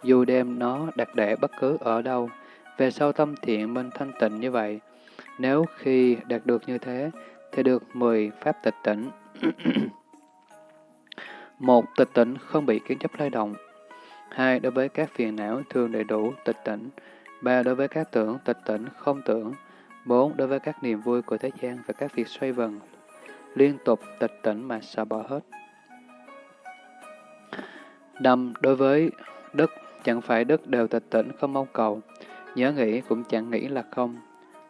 Dù đem nó đặt để bất cứ ở đâu, về sau tâm thiện minh thanh tịnh như vậy, nếu khi đạt được như thế, thì được 10 pháp tịch tỉnh. một Tịch tỉnh không bị kiến chấp lay động. Hai Đối với các phiền não thường đầy đủ tịch tỉnh. Ba Đối với các tưởng tịch tỉnh không tưởng. bốn Đối với các niềm vui của thế gian và các việc xoay vần liên tục tịch tỉnh mà xả bỏ hết. Năm, đối với đức, chẳng phải đức đều tịch tỉnh không mong cầu, nhớ nghĩ cũng chẳng nghĩ là không.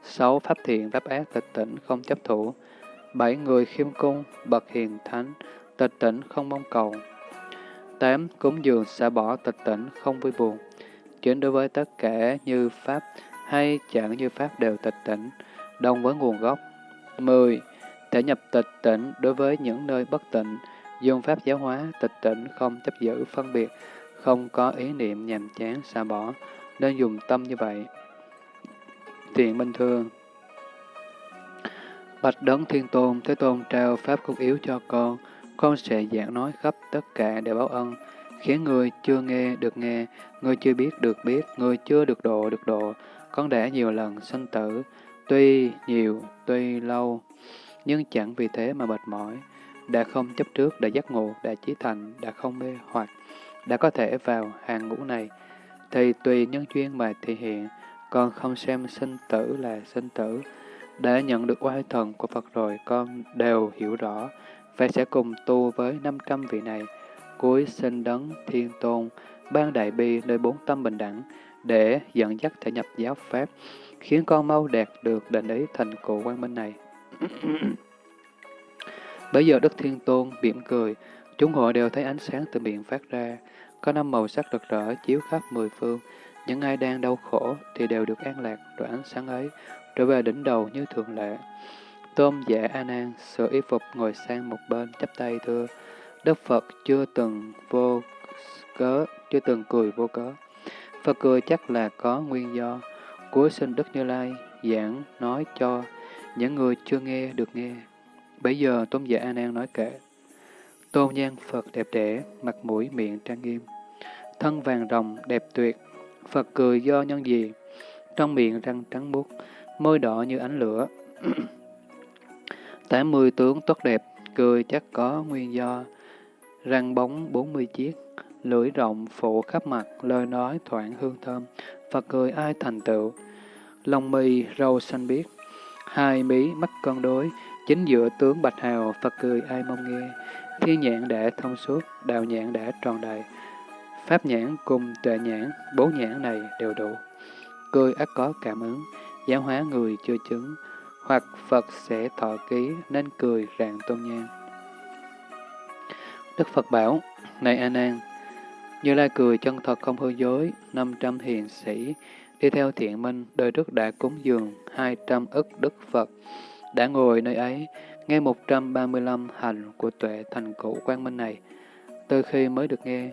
Sáu, pháp thiện, pháp ác, tịch tỉnh không chấp thủ. Bảy, người khiêm cung, bậc hiền thánh, tịch tỉnh không mong cầu. Tám, cúng dường xả bỏ tịch tỉnh không vui buồn. Chín, đối với tất cả như pháp hay chẳng như pháp đều tịch tỉnh, đồng với nguồn gốc. Mười, thể nhập tịch tỉnh đối với những nơi bất tịnh, dùng pháp giáo hóa, tịch tỉnh không chấp giữ phân biệt, không có ý niệm nhàm chán xa bỏ, nên dùng tâm như vậy. Thiện Minh Thương Bạch Đấng Thiên Tôn, Thế Tôn trao Pháp cốt yếu cho con, con sẽ giảng nói khắp tất cả để báo ân, khiến người chưa nghe được nghe, người chưa biết được biết, người chưa được độ được độ. Con đã nhiều lần sanh tử, tuy nhiều, tuy lâu, nhưng chẳng vì thế mà mệt mỏi. Đã không chấp trước, đã giác ngộ, đã chí thành, đã không mê hoặc, đã có thể vào hàng ngũ này, thì tùy nhân duyên mà thể hiện, con không xem sinh tử là sinh tử. Đã nhận được oai thần của Phật rồi, con đều hiểu rõ, và sẽ cùng tu với 500 vị này. Cuối sinh đấng thiên tôn, ban đại bi nơi bốn tâm bình đẳng, để dẫn dắt thể nhập giáo Pháp, khiến con mau đạt được định ý thành cụ quang minh này. Bây giờ Đức Thiên Tôn mỉm cười, chúng hội đều thấy ánh sáng từ miệng phát ra, có năm màu sắc rực rỡ chiếu khắp mười phương. Những ai đang đau khổ thì đều được an lạc rồi ánh sáng ấy trở về đỉnh đầu như thường lệ. tôm giả A Nan sửa y phục ngồi sang một bên chắp tay thưa: Đức Phật chưa từng vô cớ, chưa từng cười vô cớ. Phật cười chắc là có nguyên do. Cuối sinh Đức Như Lai giảng nói cho những người chưa nghe được nghe. Bây giờ Tôn giả A Nan nói kể. Tôn nhan Phật đẹp đẽ, mặt mũi miệng trang nghiêm. Thân vàng rồng đẹp tuyệt, Phật cười do nhân gì? Trong miệng răng trắng muốt, môi đỏ như ánh lửa. Tám mươi tướng tốt đẹp, cười chắc có nguyên do. Răng bóng bốn mươi chiếc, lưỡi rộng phủ khắp mặt, lời nói thoảng hương thơm. Phật cười ai thành tựu. Lòng mì râu xanh biếc, hai mí mắt con đối, Chính giữa tướng Bạch Hào, Phật cười ai mong nghe, thiên nhãn đã thông suốt, đạo nhãn đã tròn đầy. Pháp nhãn cùng tuệ nhãn, bốn nhãn này đều đủ. Cười ác có cảm ứng, giáo hóa người chưa chứng, hoặc Phật sẽ thọ ký nên cười rạng tôn nhang. Đức Phật bảo, này A Nan, Như Lai cười chân thật không hư dối, 500 hiền sĩ, đi theo thiện minh, đời trước đã cúng dường 200 ức Đức Phật, đã ngồi nơi ấy, nghe 135 hành của tuệ thành cụ quang minh này. Từ khi mới được nghe,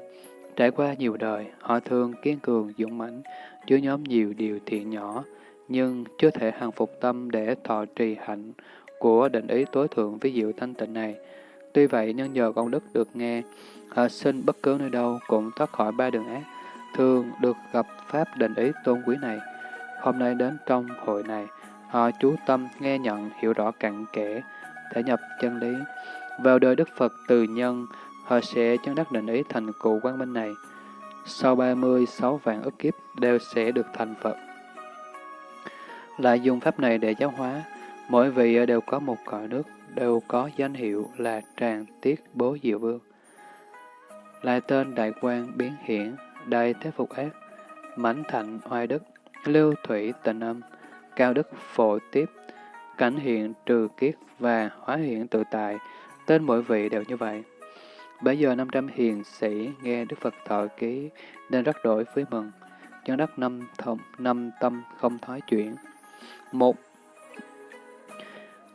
trải qua nhiều đời, họ thường kiên cường, dũng mãnh, chứa nhóm nhiều điều thiện nhỏ, nhưng chưa thể hàng phục tâm để thọ trì hạnh của định ý tối thượng với diệu thanh tịnh này. Tuy vậy, nhân nhờ công đức được nghe, họ sinh bất cứ nơi đâu cũng thoát khỏi ba đường ác, thường được gặp Pháp định ý tôn quý này. Hôm nay đến trong hội này, họ chú tâm nghe nhận hiểu rõ cặn kẽ, thể nhập chân lý. Vào đời Đức Phật từ nhân, họ sẽ chân đắc định ý thành cụ quang minh này. Sau 36 vạn ức kiếp đều sẽ được thành Phật. Lại dùng pháp này để giáo hóa, mỗi vị đều có một cõi nước, đều có danh hiệu là Tràng Tiết Bố Diệu Vương. Lại tên Đại quan Biến Hiển, Đại Thế Phục Ác, Mãnh Thạnh Oai Đức, Lưu Thủy Tịnh Âm, Cao Đức Phổ Tiếp, Cảnh Hiện Trừ Kiết và Hóa Hiện Tự Tại, tên mỗi vị đều như vậy. Bây giờ 500 hiền sĩ nghe Đức Phật thọ ký nên rất đổi với mừng, chân đắc năm, thông, năm tâm không thoái chuyển. Một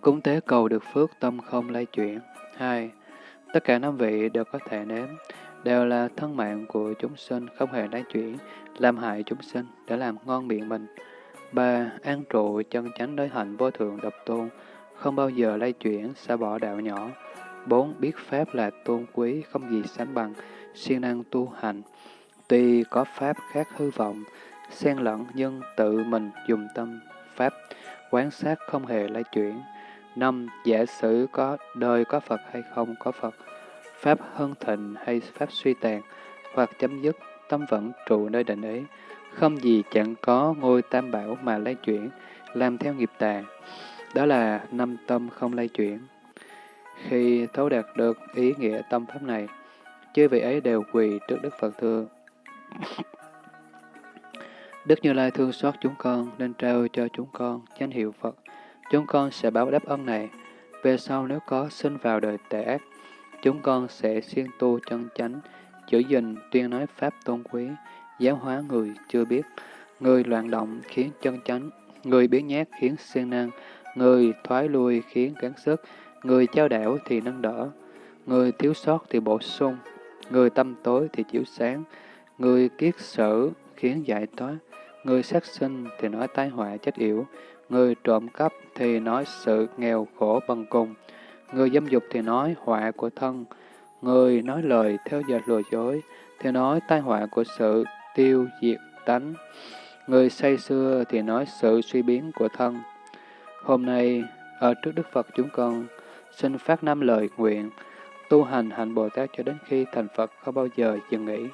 Cúng tế cầu được phước tâm không lay chuyển. Hai Tất cả năm vị đều có thể nếm, đều là thân mạng của chúng sinh không hề lay chuyển, làm hại chúng sinh để làm ngon miệng mình ba An trụ chân chánh đối hạnh vô thượng độc tôn, không bao giờ lay chuyển, xa bỏ đạo nhỏ. bốn Biết Pháp là tôn quý, không gì sánh bằng, siêng năng tu hành. Tuy có Pháp khác hư vọng, xen lẫn nhưng tự mình dùng tâm Pháp, quán sát không hề lay chuyển. năm Giả sử có đời có Phật hay không có Phật, Pháp hưng thịnh hay Pháp suy tàn, hoặc chấm dứt, tâm vẫn trụ nơi định ấy, không gì chẳng có ngôi tam bảo mà lay chuyển, làm theo nghiệp tà. Đó là năm tâm không lay chuyển. Khi thấu đạt được ý nghĩa tâm pháp này, chư vị ấy đều quỳ trước Đức Phật thưa. Đức Như Lai thương xót chúng con nên trao cho chúng con danh hiệu Phật. Chúng con sẽ báo đáp ân này. Về sau nếu có sinh vào đời tệ ác, chúng con sẽ siêng tu chân chánh, giữ gìn tuyên nói Pháp tôn quý, giáo hóa người chưa biết, người loạn động khiến chân chánh, người biến nhát khiến siêng năng, người thoái lui khiến gắng sức, người trao đảo thì nâng đỡ, người thiếu sót thì bổ sung, người tâm tối thì chiếu sáng, người kiết sở khiến giải thoát, người sát sinh thì nói tai họa chết yểu, người trộm cắp thì nói sự nghèo khổ bằng cùng, người dâm dục thì nói họa của thân, người nói lời theo dệt lừa dối thì nói tai họa của sự tiêu diệt tánh, người say xưa thì nói sự suy biến của thân. Hôm nay, ở trước Đức Phật chúng con xin phát năm lời nguyện, tu hành hành Bồ Tát cho đến khi thành Phật không bao giờ dừng nghỉ.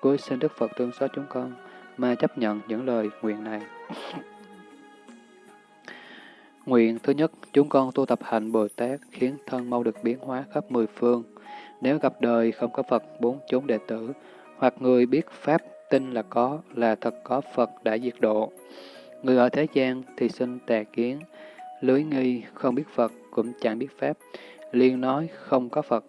Cuối xin Đức Phật thương xót chúng con, mà chấp nhận những lời nguyện này. Nguyện thứ nhất, chúng con tu tập hạnh Bồ Tát khiến thân mau được biến hóa khắp mười phương. Nếu gặp đời không có Phật bốn chúng đệ tử, hoặc người biết Pháp tin là có, là thật có Phật đã diệt độ. Người ở thế gian thì sinh tà kiến, lưới nghi, không biết Phật cũng chẳng biết Pháp, liền nói không có Phật,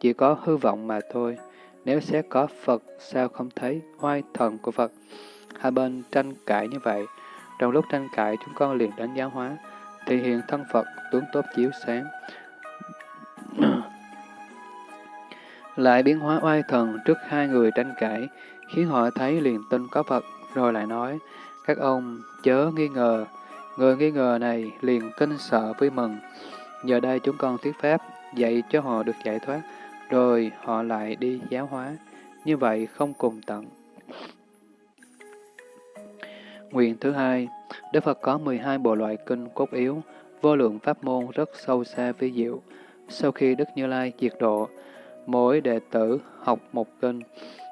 chỉ có hư vọng mà thôi. Nếu sẽ có Phật, sao không thấy oai thần của Phật? Hai bên tranh cãi như vậy. Trong lúc tranh cãi, chúng con liền đánh giáo hóa, thì hiện thân Phật, tướng tốt chiếu sáng. lại biến hóa oai thần trước hai người tranh cãi, khiến họ thấy liền tin có Phật, rồi lại nói, các ông chớ nghi ngờ, người nghi ngờ này liền kinh sợ vui mừng. Giờ đây chúng con thuyết pháp, dạy cho họ được giải thoát, rồi họ lại đi giáo hóa, như vậy không cùng tận. Nguyện thứ hai, Đức Phật có 12 bộ loại kinh cốt yếu, vô lượng pháp môn rất sâu xa vi diệu. Sau khi Đức Như Lai diệt độ, mỗi đệ tử học một kinh,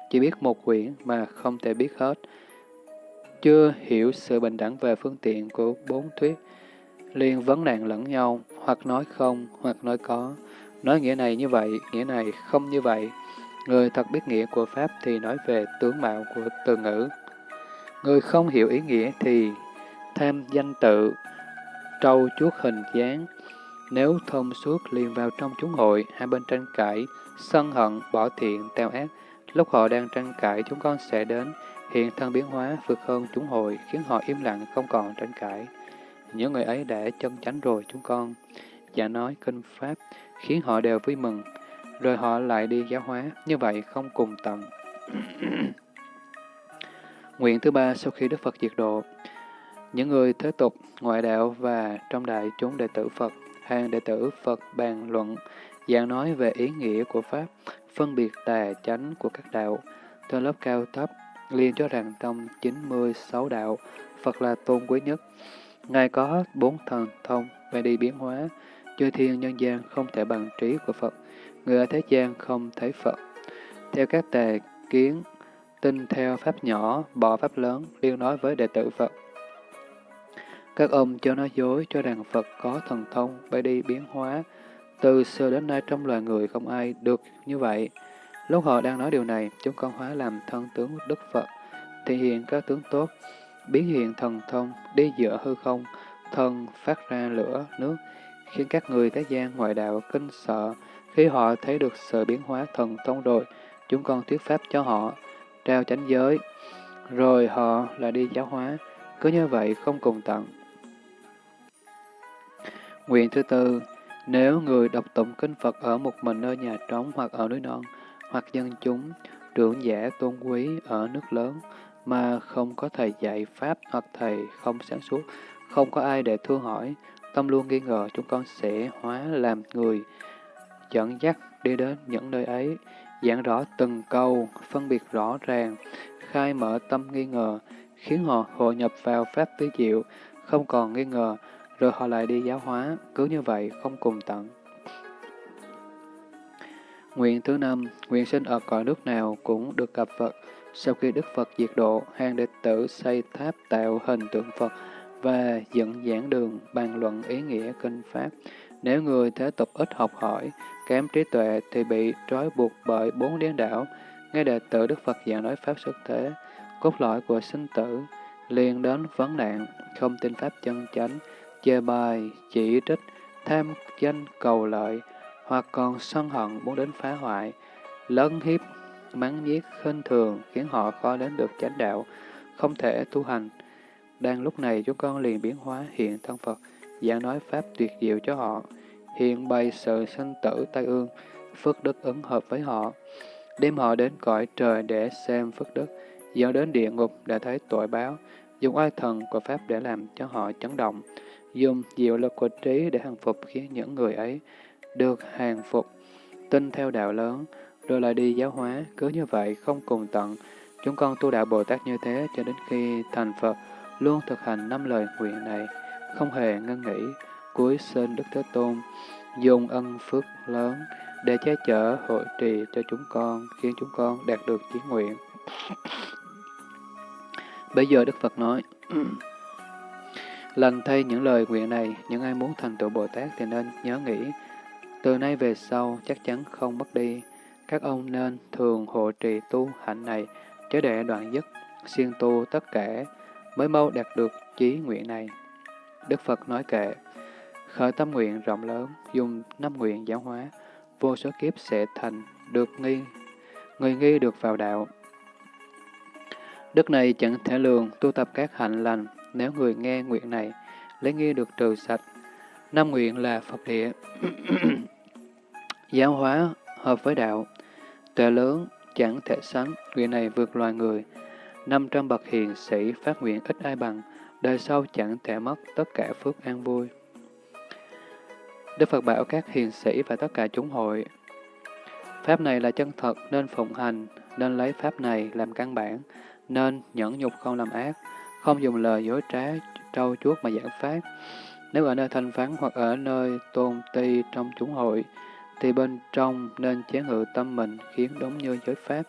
chỉ biết một quyển mà không thể biết hết. Chưa hiểu sự bình đẳng về phương tiện của bốn thuyết, liền vấn nạn lẫn nhau, hoặc nói không, hoặc nói có. Nói nghĩa này như vậy, nghĩa này không như vậy. Người thật biết nghĩa của Pháp thì nói về tướng mạo của từ ngữ. Người không hiểu ý nghĩa thì tham danh tự, trâu chuốt hình dáng. Nếu thông suốt liền vào trong chúng hội, hai bên tranh cãi, sân hận, bỏ thiện, teo ác. Lúc họ đang tranh cãi, chúng con sẽ đến, hiện thân biến hóa vượt hơn chúng hội, khiến họ im lặng không còn tranh cãi. Những người ấy đã chân chánh rồi chúng con. Giả nói kinh Pháp, khiến họ đều vui mừng, rồi họ lại đi giáo hóa, như vậy không cùng tận. Nguyện thứ ba sau khi Đức Phật diệt độ, những người thế tục, ngoại đạo và trong đại chúng đệ tử Phật, hàng đệ tử Phật bàn luận, giảng nói về ý nghĩa của Pháp, phân biệt tà chánh của các đạo, theo lớp cao thấp, liên cho rằng trong 96 đạo, Phật là tôn quý nhất. Ngài có bốn thần thông về đi biến hóa, chư thiên nhân gian không thể bằng trí của Phật, người ở thế gian không thấy Phật. Theo các tề kiến, tin theo pháp nhỏ, bỏ pháp lớn, liên nói với đệ tử Phật. Các ông cho nói dối cho rằng Phật có thần thông bay đi biến hóa. Từ xưa đến nay trong loài người không ai được như vậy. Lúc họ đang nói điều này, chúng con hóa làm thân tướng Đức Phật, thể hiện các tướng tốt, biến hiện thần thông, đi giữa hư không, thân phát ra lửa, nước, khiến các người thế gian ngoại đạo kinh sợ. Khi họ thấy được sự biến hóa thần thông rồi, chúng con thuyết pháp cho họ, trao chánh giới, rồi họ lại đi giáo hóa. Cứ như vậy không cùng tận. Nguyện thứ tư, nếu người đọc tụng kinh Phật ở một mình nơi nhà trống hoặc ở núi non, hoặc dân chúng, trưởng giả tôn quý ở nước lớn, mà không có thầy dạy Pháp hoặc thầy không sáng suốt, không có ai để thương hỏi, tâm luôn nghi ngờ chúng con sẽ hóa làm người, dẫn dắt đi đến những nơi ấy, giảng rõ từng câu, phân biệt rõ ràng, khai mở tâm nghi ngờ, khiến họ hội nhập vào Pháp tứ diệu, không còn nghi ngờ, rồi họ lại đi giáo hóa, cứ như vậy không cùng tận. Nguyện thứ năm, nguyện sinh ở cõi nước nào cũng được gặp Phật. Sau khi Đức Phật diệt độ, hàng đệ tử xây tháp tạo hình tượng Phật và dựng giảng đường bàn luận ý nghĩa kinh Pháp. Nếu người thế tục ít học hỏi, kém trí tuệ thì bị trói buộc bởi bốn điên đảo. Nghe đệ tử Đức Phật giảng nói Pháp xuất thế, cốt lõi của sinh tử, liền đến vấn nạn, không tin Pháp chân chánh, chê bai chỉ trích, tham danh cầu lợi, hoặc còn sân hận muốn đến phá hoại, lấn hiếp, mắng nhiếc, khinh thường, khiến họ khó đến được chánh đạo, không thể tu hành. Đang lúc này chúng con liền biến hóa hiện thân Phật, giảng nói Pháp tuyệt diệu cho họ, hiện bày sự sinh tử tai ương, phước đức ứng hợp với họ, đem họ đến cõi trời để xem phước đức, dẫn đến địa ngục để thấy tội báo, dùng oai thần của Pháp để làm cho họ chấn động, dùng diệu lực của trí để hàng phục khiến những người ấy được hàng phục, tin theo đạo lớn, rồi lại đi giáo hóa, cứ như vậy không cùng tận. Chúng con tu đạo Bồ Tát như thế cho đến khi thành Phật, luôn thực hành năm lời nguyện này, không hề ngân nghỉ, cuối sinh Đức Thế Tôn, dùng ân phước lớn để che chở hội trì cho chúng con, khiến chúng con đạt được chí nguyện. Bây giờ Đức Phật nói, Lành thay những lời nguyện này, những ai muốn thành tựu Bồ Tát thì nên nhớ nghĩ, từ nay về sau chắc chắn không mất đi. Các ông nên thường hộ trì tu hạnh này, chớ để đoạn dứt, siêng tu tất cả, mới mau đạt được chí nguyện này. Đức Phật nói kệ, khởi tâm nguyện rộng lớn, dùng năm nguyện giáo hóa, vô số kiếp sẽ thành, được nghi, người nghi được vào đạo. Đức này chẳng thể lường tu tập các hạnh lành, nếu người nghe nguyện này, lấy nghi được trừ sạch. Năm nguyện là Phật địa. Giáo hóa hợp với đạo, tuệ lớn chẳng thể sánh, nguyện này vượt loài người. Năm trăm bậc hiền sĩ phát nguyện ít ai bằng, đời sau chẳng thể mất tất cả phước an vui. Đức Phật bảo các hiền sĩ và tất cả chúng hội, Pháp này là chân thật nên phụng hành, nên lấy Pháp này làm căn bản, nên nhẫn nhục không làm ác, không dùng lời dối trá, trâu chuốt mà giảng Pháp. Nếu ở nơi thanh vắng hoặc ở nơi tôn ti trong chúng hội, thì bên trong nên chế ngự tâm mình khiến đúng như giới Pháp,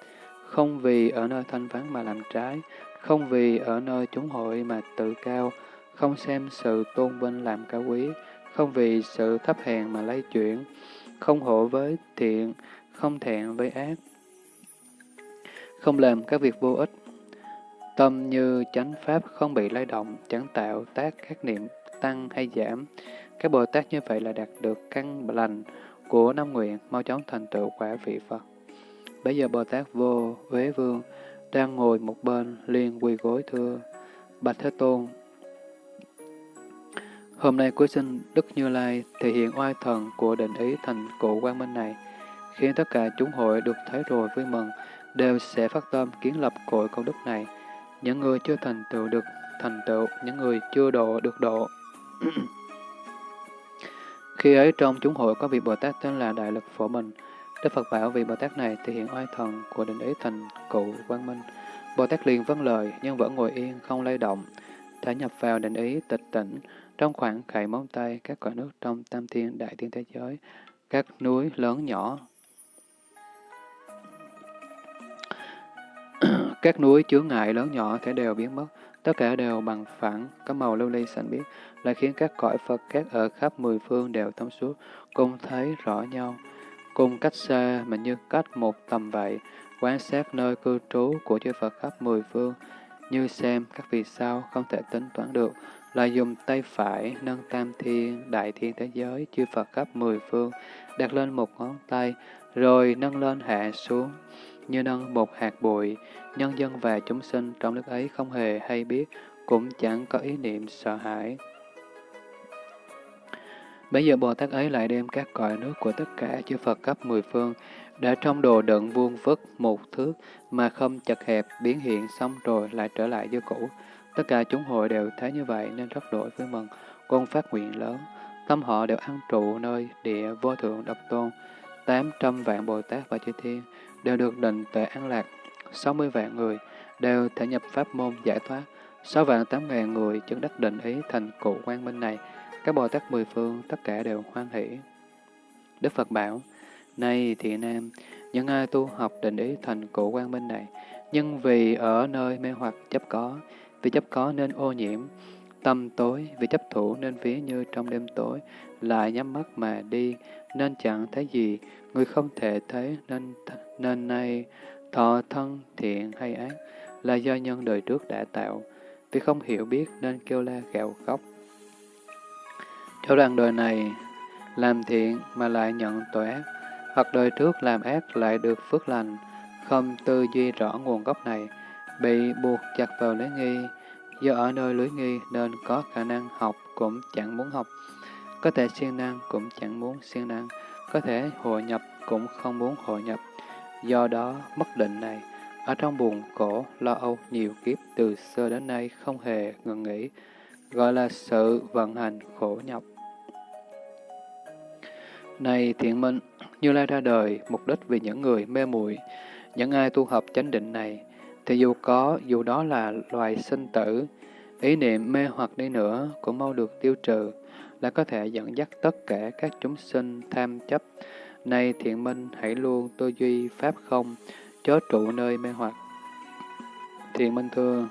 không vì ở nơi thanh vắng mà làm trái, không vì ở nơi chúng hội mà tự cao, không xem sự tôn vinh làm cao quý, không vì sự thấp hèn mà lay chuyển, không hộ với thiện, không thẹn với ác, không làm các việc vô ích. Tâm như chánh pháp không bị lay động, chẳng tạo tác các niệm tăng hay giảm. Các Bồ Tát như vậy là đạt được căn lành của năm nguyện, mau chóng thành tựu quả vị Phật. Bây giờ Bồ Tát vô Huế Vương đang ngồi một bên liền quỳ gối thưa Bạch Thế Tôn. Hôm nay cuối sinh Đức Như Lai thể hiện oai thần của định ý thành cụ quang minh này, khiến tất cả chúng hội được thấy rồi vui mừng, đều sẽ phát tâm kiến lập cội công đức này. Những người chưa thành tựu được thành tựu, những người chưa độ được độ. Khi ấy trong chúng hội có vị Bồ Tát tên là Đại Lực Phổ Bình. Đức Phật bảo vị Bồ Tát này thể hiện oai thần của định ý thành cụ quang minh. Bồ Tát liền vâng lời, nhưng vẫn ngồi yên, không lay động. Thể nhập vào định ý tịch tỉnh, trong khoảng khải móng tay, các cõi nước trong tam thiên đại thiên thế giới, các núi lớn nhỏ. Các núi chướng ngại lớn nhỏ thể đều biến mất, tất cả đều bằng phẳng, có màu lưu ly xanh biếc, lại khiến các cõi Phật các ở khắp mười phương đều thông suốt, cùng thấy rõ nhau, cùng cách xa mà như cách một tầm vậy, quan sát nơi cư trú của chư Phật khắp mười phương, như xem các vì sao không thể tính toán được, là dùng tay phải nâng tam thiên, đại thiên thế giới, chư Phật khắp mười phương, đặt lên một ngón tay, rồi nâng lên hạ xuống, như nâng một hạt bụi, nhân dân và chúng sinh trong lúc ấy không hề hay biết, cũng chẳng có ý niệm sợ hãi. Bây giờ Bồ Tát ấy lại đem các cõi nước của tất cả chư Phật cấp mười phương, đã trong đồ đựng vuông vức một thước mà không chật hẹp biến hiện xong rồi lại trở lại như cũ. Tất cả chúng hội đều thấy như vậy nên rất đổi vui mừng, con phát nguyện lớn. Tâm họ đều ăn trụ nơi địa vô thượng độc tôn. tám trăm vạn Bồ Tát và chư Thiên đều được định tuệ an lạc. sáu mươi vạn người đều thể nhập pháp môn giải thoát. sáu vạn tám ngàn người chứng đắc định ý thành cụ quang minh này. Các Bồ Tát mười phương tất cả đều hoan hỷ. Đức Phật bảo, Này thị nam, những ai tu học định ý thành cụ quang minh này, nhưng vì ở nơi mê hoặc chấp có, vì chấp có nên ô nhiễm, tâm tối, vì chấp thủ nên ví như trong đêm tối, lại nhắm mắt mà đi, nên chẳng thấy gì, người không thể thấy nên nên nay thọ thân thiện hay ác, là do nhân đời trước đã tạo, vì không hiểu biết nên kêu la gạo khóc. Cho rằng đời này làm thiện mà lại nhận tội ác, hoặc đời trước làm ác lại được phước lành, không tư duy rõ nguồn gốc này, bị buộc chặt vào lưới nghi, do ở nơi lưới nghi nên có khả năng học cũng chẳng muốn học, có thể siêng năng cũng chẳng muốn siêng năng, có thể hội nhập cũng không muốn hội nhập. Do đó, bất định này, ở trong buồn khổ, lo âu nhiều kiếp từ xưa đến nay không hề ngừng nghỉ, gọi là sự vận hành khổ nhọc. Này thiện minh, Như Lai ra đời mục đích vì những người mê muội những ai tu học chánh định này, thì dù có, dù đó là loài sinh tử, ý niệm mê hoặc đi nữa cũng mau được tiêu trừ, là có thể dẫn dắt tất cả các chúng sinh tham chấp. Này thiện minh, hãy luôn tư duy pháp không, chớ trụ nơi mê hoặc. Thiện minh thưa,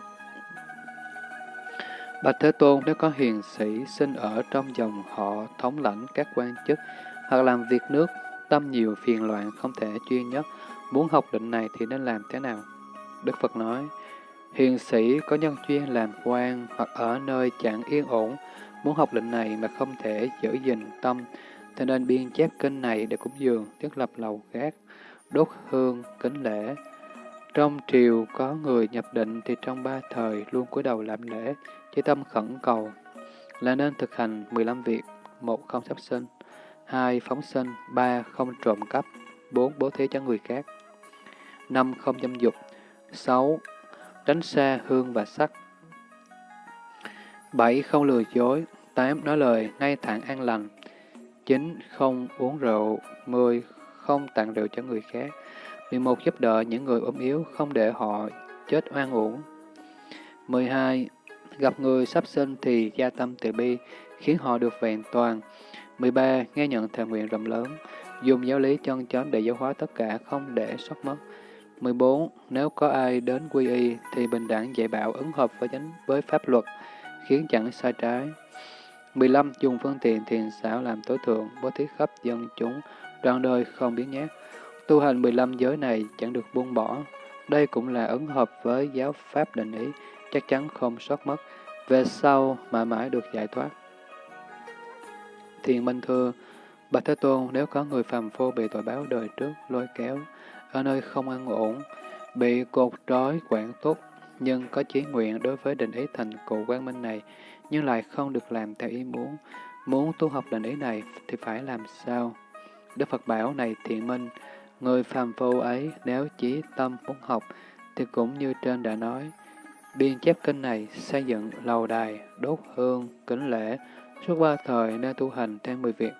Bạch Thế Tôn, nếu có hiền sĩ sinh ở trong dòng họ thống lãnh các quan chức, hoặc làm việc nước, tâm nhiều phiền loạn không thể chuyên nhất, muốn học định này thì nên làm thế nào? Đức Phật nói, hiền sĩ có nhân chuyên làm quan hoặc ở nơi chẳng yên ổn, muốn học lệnh này mà không thể giữ gìn tâm, thì nên biên chép kinh này để cúng dường, thiết lập lầu gác, đốt hương, kính lễ. Trong triều có người nhập định thì trong ba thời luôn cúi đầu làm lễ, chỉ tâm khẩn cầu, là nên thực hành 15 việc, một không sắp sinh, hai phóng sinh, ba không trộm cắp, bốn bố thí cho người khác, năm không dâm dục, sáu tránh xa hương và sắc, bảy không lừa dối, tám nói lời ngay thẳng an lành, chín không uống rượu, mười không tặng rượu cho người khác, mười một giúp đỡ những người ốm yếu, không để họ chết oan uổng. mười hai Gặp người sắp sinh thì gia tâm từ bi, khiến họ được vẹn toàn. 13. Nghe nhận thề nguyện rộng lớn, dùng giáo lý chân chánh để giáo hóa tất cả, không để sót mất. 14. Nếu có ai đến quy y, thì bình đẳng dạy bảo ứng hợp với chánh với pháp luật, khiến chẳng sai trái. 15. Dùng phương tiện thiền xảo làm tối thượng, bố thí khắp dân chúng, đoạn đời không biến nhát. Tu hành 15 giới này chẳng được buông bỏ. Đây cũng là ứng hợp với giáo pháp định ý, chắc chắn không sót mất, về sau mãi mãi được giải thoát. Thiền Minh Thưa, Bạch Thế Tôn, nếu có người phàm phu bị tội báo đời trước lôi kéo, ở nơi không an ổn, bị cột trói quản túc, nhưng có chí nguyện đối với định ý thành cụ quang minh này, nhưng lại không được làm theo ý muốn. Muốn tu học định ý này thì phải làm sao? Đức Phật bảo này thiện minh, người phàm phu ấy nếu chí tâm muốn học, thì cũng như trên đã nói, biên chép kinh này xây dựng lầu đài, đốt hương, kính lễ, suốt ba thời nên tu hành theo mười việc.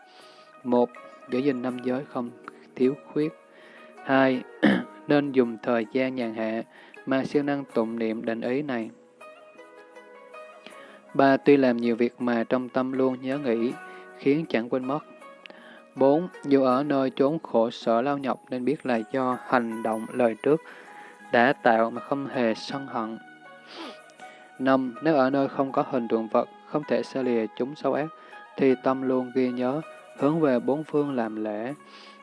Một, giữ gìn năm giới không thiếu khuyết. Hai, nên dùng thời gian nhàn hạ mà siêng năng tụng niệm định ý này. Ba, tuy làm nhiều việc mà trong tâm luôn nhớ nghĩ, khiến chẳng quên mất. Bốn, dù ở nơi chốn khổ sở lao nhọc nên biết là do hành động lời trước đã tạo mà không hề sân hận. Năm, nếu ở nơi không có hình tượng vật, không thể xa lìa chúng xấu ác, thì tâm luôn ghi nhớ, hướng về bốn phương làm lễ,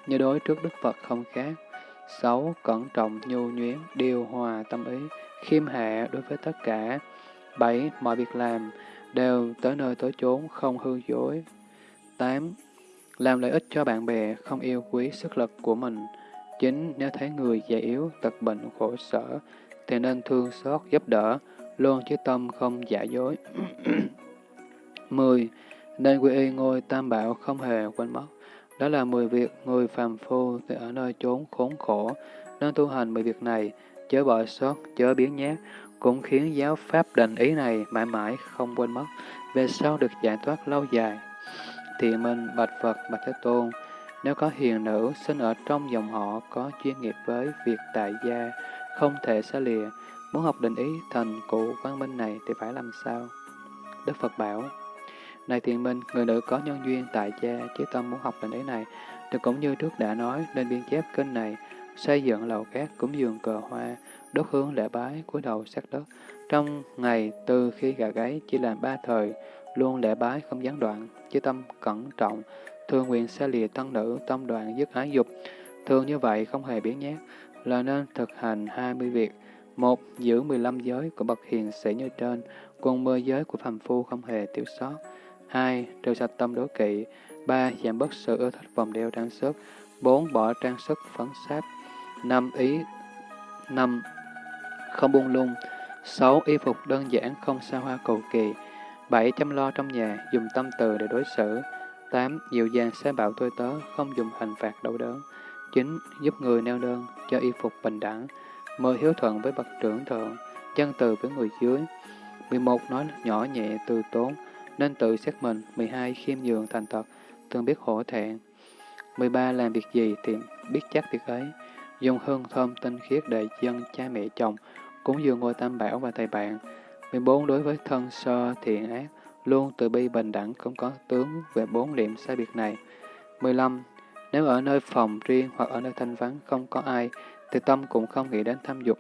như đối trước Đức Phật không khác. Sáu, cẩn trọng, nhu nhuyến, điều hòa tâm ý, khiêm hạ đối với tất cả. Bảy, mọi việc làm đều tới nơi tới chốn, không hư dối. Tám, làm lợi ích cho bạn bè, không yêu quý sức lực của mình. Chín, nếu thấy người già yếu, tật bệnh, khổ sở, thì nên thương xót, giúp đỡ, luôn chứ tâm không giả dối. 10. Nên quy y ngôi tam bảo không hề quên mất. Đó là 10 việc người phàm phu thì ở nơi chốn khốn khổ, nên tu hành 10 việc này, chớ bỏ sót, chớ biến nhát, cũng khiến giáo pháp định ý này mãi mãi không quên mất, về sau được giải thoát lâu dài. Thì minh bạch Phật bạch Thế Tôn, nếu có hiền nữ sinh ở trong dòng họ có chuyên nghiệp với việc tại gia, không thể xa lìa, muốn học định ý thành cụ văn minh này thì phải làm sao? Đức Phật bảo, này thiền minh, người nữ có nhân duyên tại cha, chí tâm muốn học định ấy này, thì cũng như trước đã nói, nên biên chép kinh này, xây dựng lầu cát, cúng dường cờ hoa, đốt hướng lễ bái, cúi đầu sát đất. Trong ngày từ khi gà gáy chỉ làm ba thời, luôn lễ bái không gián đoạn, chí tâm cẩn trọng, thường nguyện xa lìa tăng nữ, tâm đoạn dứt ái dục. Thường như vậy không hề biến nhát, là nên thực hành 20 việc. Một, giữ 15 giới của bậc hiền sĩ như trên, cùng mơ giới của phàm phu không hề thiếu sót. 2. Trừ sạch tâm đố kỵ. 3. Giảm bớt sự ưa thích vòng đeo trang sức. 4. Bỏ trang sức phấn sáp. 5. Ý 5. Không buông lung. 6. Y phục đơn giản, không xa hoa cầu kỳ. 7. Chăm lo trong nhà, dùng tâm từ để đối xử. 8. Dịu dàng xe bảo tôi tớ, không dùng hình phạt đau đớn. 9. Giúp người neo đơn, cho y phục bình đẳng. 10. Hiếu thuận với bậc trưởng thượng, chân từ với người dưới. 11. Nói nhỏ nhẹ, từ tốn, nên tự xét mình. 12. Khiêm nhường thành thật, thường biết hổ thẹn. 13. Làm việc gì thì biết chắc việc ấy. Dùng hương thơm tinh khiết để dân cha mẹ chồng, cúng dường ngôi tam bảo và thầy bạn. 14. Đối với thân sơ thiện ác, luôn từ bi bình đẳng không có tướng về bốn điểm sai biệt này. 15. Nếu ở nơi phòng riêng hoặc ở nơi thanh vắng không có ai, thì tâm cũng không nghĩ đến tham dục.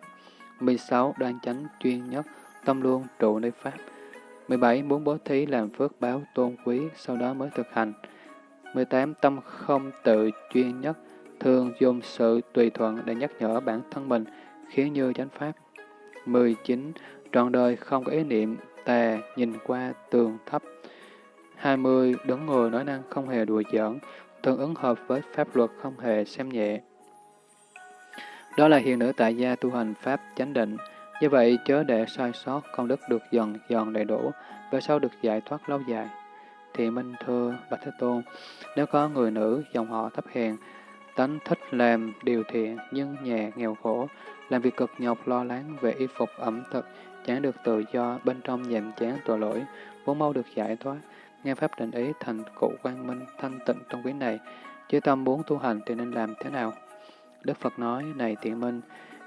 16. Đoan chánh chuyên nhất, tâm luôn trụ nơi Pháp. 17. Muốn bố thí làm phước báo tôn quý, sau đó mới thực hành. 18. Tâm không tự chuyên nhất, thường dùng sự tùy thuận để nhắc nhở bản thân mình, khiến như chánh pháp. 19. Trọn đời không có ý niệm tà nhìn qua tường thấp. 20. Đứng ngồi nói năng không hề đùa giỡn, thường ứng hợp với pháp luật không hề xem nhẹ. Đó là hiền nữ tại gia tu hành pháp chánh định. Như vậy, chớ để sai sót, công đức được dần dần đầy đủ, và sau được giải thoát lâu dài. Thì Minh thưa Bạch Thế Tôn, nếu có người nữ dòng họ thấp hèn, tánh thích làm điều thiện nhưng nhà nghèo khổ, làm việc cực nhọc lo lắng về y phục ẩm thực, chẳng được tự do, bên trong nhàm chán tội lỗi, vốn mau được giải thoát, nghe Pháp định ý thành cụ quang minh thanh tịnh trong quý này, chứ tâm muốn tu hành thì nên làm thế nào? Đức Phật nói, này tiện minh,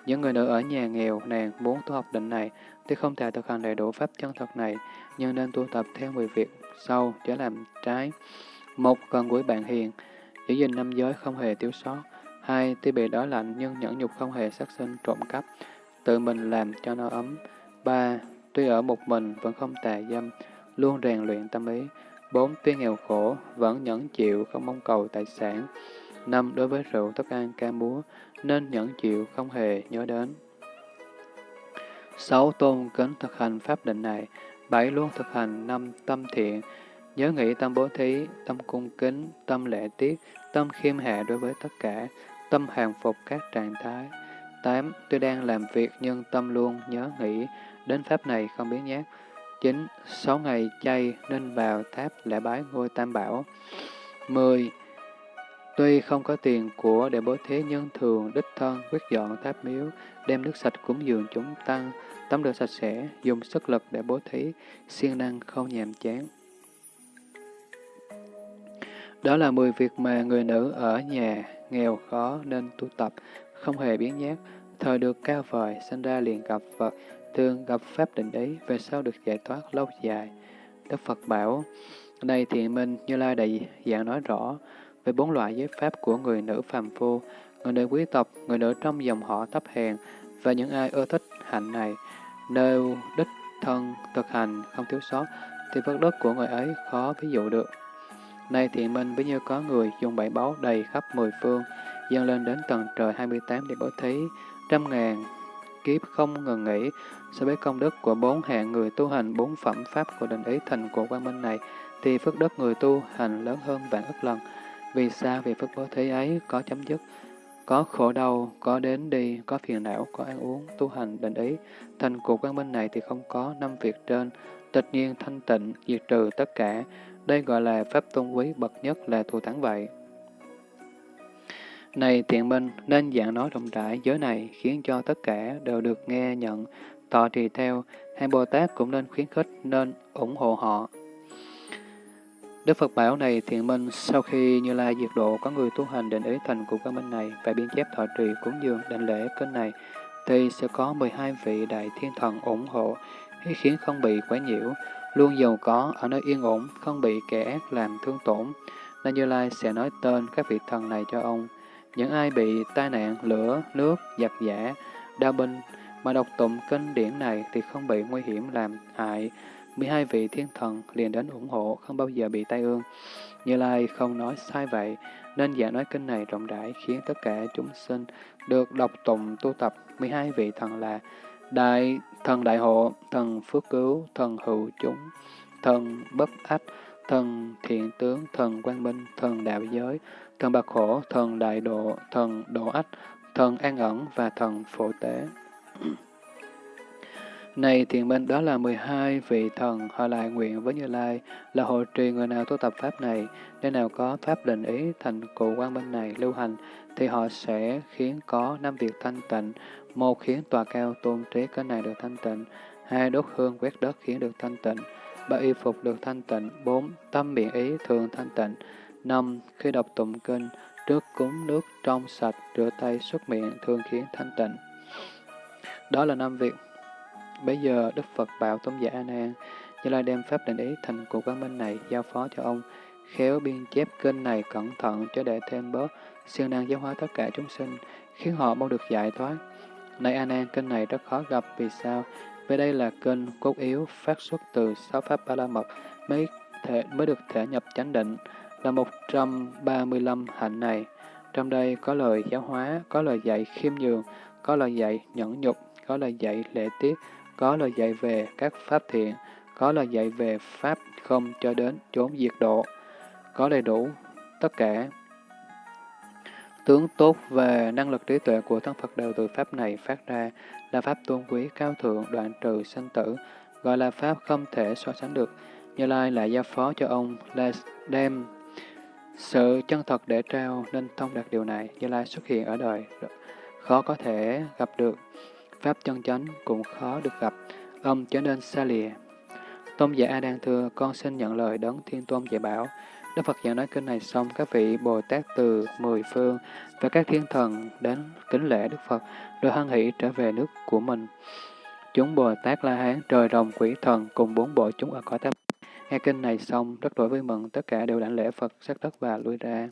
những người nữ ở nhà nghèo nàng muốn tu học định này thì không thể thực hành đầy đủ pháp chân thật này, nhưng nên tu tập theo 10 việc sau chớ làm trái. Một, gần gũi bạn hiền, giữ gìn năm giới không hề thiếu sót. Hai, tuy bị đói lạnh nhưng nhẫn nhục không hề sát sinh trộm cắp, tự mình làm cho nó ấm. Ba, tuy ở một mình vẫn không tà dâm, luôn rèn luyện tâm ý. Bốn, tuy nghèo khổ, vẫn nhẫn chịu, không mong cầu tài sản. Năm, đối với rượu, thức ăn, ca múa, nên nhẫn chịu, không hề nhớ đến. Sáu, tôn kính thực hành pháp định này. Bảy, luôn thực hành năm tâm thiện, nhớ nghĩ tâm bố thí, tâm cung kính, tâm lễ tiết, tâm khiêm hạ đối với tất cả, tâm hàng phục các trạng thái. tám Tôi đang làm việc nhưng tâm luôn nhớ nghĩ đến pháp này không biến nhát. chín Sáu ngày chay nên vào tháp lễ bái ngôi tam bảo. 10. Tuy không có tiền của để bố thí nhân thường đích thân quyết dọn tháp miếu, đem nước sạch cúng dường chúng tăng, tắm rửa sạch sẽ, dùng sức lực để bố thí, siêng năng không nhàm chán. Đó là 10 việc mà người nữ ở nhà nghèo khó nên tu tập, không hề biến nhát, thời được cao vời, sinh ra liền gặp Phật, thường gặp Pháp định ý, về sau được giải thoát lâu dài. Đức Phật bảo, đây thiện minh Như Lai đại dạng nói rõ về bốn loại giới pháp của người nữ phàm phu, người nữ quý tộc, người nữ trong dòng họ thấp hèn và những ai ưa thích hạnh này. nơi đích thân thực hành không thiếu sót, thì phước đức của người ấy khó ví dụ được. Nay thiện minh với như có người dùng bảy báu đầy khắp mười phương, dâng lên đến tầng trời 28 để bố thí, trăm ngàn kiếp không ngừng nghỉ, so với công đức của bốn hạng người tu hành bốn phẩm pháp của định ý thành của quang minh này, thì phước đức người tu hành lớn hơn vạn ức lần. Vì sao? Vì phước bố thí ấy có chấm dứt, có khổ đau, có đến đi, có phiền não, có ăn uống, tu hành định ý. Thành của quang minh này thì không có năm việc trên, tịch nhiên thanh tịnh, diệt trừ tất cả. Đây gọi là pháp tôn quý bậc nhất là thù thắng vậy. Này thiện minh, nên dạng nói rộng rãi giới này khiến cho tất cả đều được nghe nhận, tọa trì theo, hai Bồ Tát cũng nên khuyến khích, nên ủng hộ họ. Đức Phật bảo này thiện minh, sau khi Như Lai diệt độ có người tu hành định ý thành của căn minh này và biên chép thọ trì cúng dường định lễ kênh này, thì sẽ có 12 vị đại thiên thần ủng hộ, khiến không bị quấy nhiễu, luôn giàu có ở nơi yên ổn, không bị kẻ ác làm thương tổn. Nên Như Lai sẽ nói tên các vị thần này cho ông. Những ai bị tai nạn, lửa, nước, giặc giả, đau binh mà đọc tụng kinh điển này thì không bị nguy hiểm làm hại. 12 vị thiên thần liền đến ủng hộ, không bao giờ bị tai ương. Như Lai không nói sai vậy, nên giảng nói kinh này rộng rãi khiến tất cả chúng sinh được đọc tụng tu tập 12 vị thần là Đại thần đại hộ, thần phước cứu, thần hữu chúng, thần bất ách, thần thiện tướng, thần quang minh, thần đạo giới, thần bạc khổ, thần đại độ, thần độ ách, thần an ẩn và thần phổ tế. Này thiền minh, đó là 12 vị thần, họ lại nguyện với Như Lai là hộ trì người nào tu tập pháp này, nơi nào có pháp định ý thành cụ quan minh này lưu hành, thì họ sẽ khiến có năm việc thanh tịnh, một khiến tòa cao tôn trí cái này được thanh tịnh, hai đốt hương quét đất khiến được thanh tịnh, ba y phục được thanh tịnh, bốn tâm miệng ý thường thanh tịnh, năm khi đọc tụng kinh, trước cúng nước trong sạch, rửa tay xuất miệng thường khiến thanh tịnh. Đó là năm việc. Bây giờ Đức Phật bảo tôn giả A Nan, Như Lai đem pháp định ý thành của quán minh này giao phó cho ông, khéo biên chép kinh này cẩn thận cho để thêm bớt siêu năng giáo hóa tất cả chúng sinh, khiến họ mau được giải thoát. Này A Nan, kinh này rất khó gặp vì sao? Vì đây là kinh cốt yếu phát xuất từ sáu pháp ba la mật mới thể mới được thể nhập chánh định là 135 hạnh này. Trong đây có lời giáo hóa, có lời dạy khiêm nhường, có lời dạy nhẫn nhục, có lời dạy lễ tiết, có lời dạy về các pháp thiện, có lời dạy về pháp không cho đến chốn diệt độ, có đầy đủ tất cả. Tướng tốt về năng lực trí tuệ của thân Phật đều từ pháp này phát ra, là pháp tôn quý cao thượng đoạn trừ sanh tử, gọi là pháp không thể so sánh được. Như Lai lại giao phó cho ông là đem sự chân thật để trao nên thông đạt điều này. Như Lai xuất hiện ở đời, khó có thể gặp được. Pháp chân chánh cũng khó được gặp, ông trở nên xa lìa. Tôn giả A Đang thưa, con xin nhận lời đấng Thiên Tôn dạy bảo. Đức Phật giảng nói kinh này xong, các vị Bồ Tát từ mười phương và các thiên thần đến kính lễ Đức Phật, rồi hân hỷ trở về nước của mình. Chúng Bồ Tát La Hán, trời rồng, quỷ thần cùng bốn bộ chúng ở cõi tháp. Nghe kinh này xong, rất đổi vui mừng, tất cả đều đảnh lễ Phật, sắc đất và lui ra.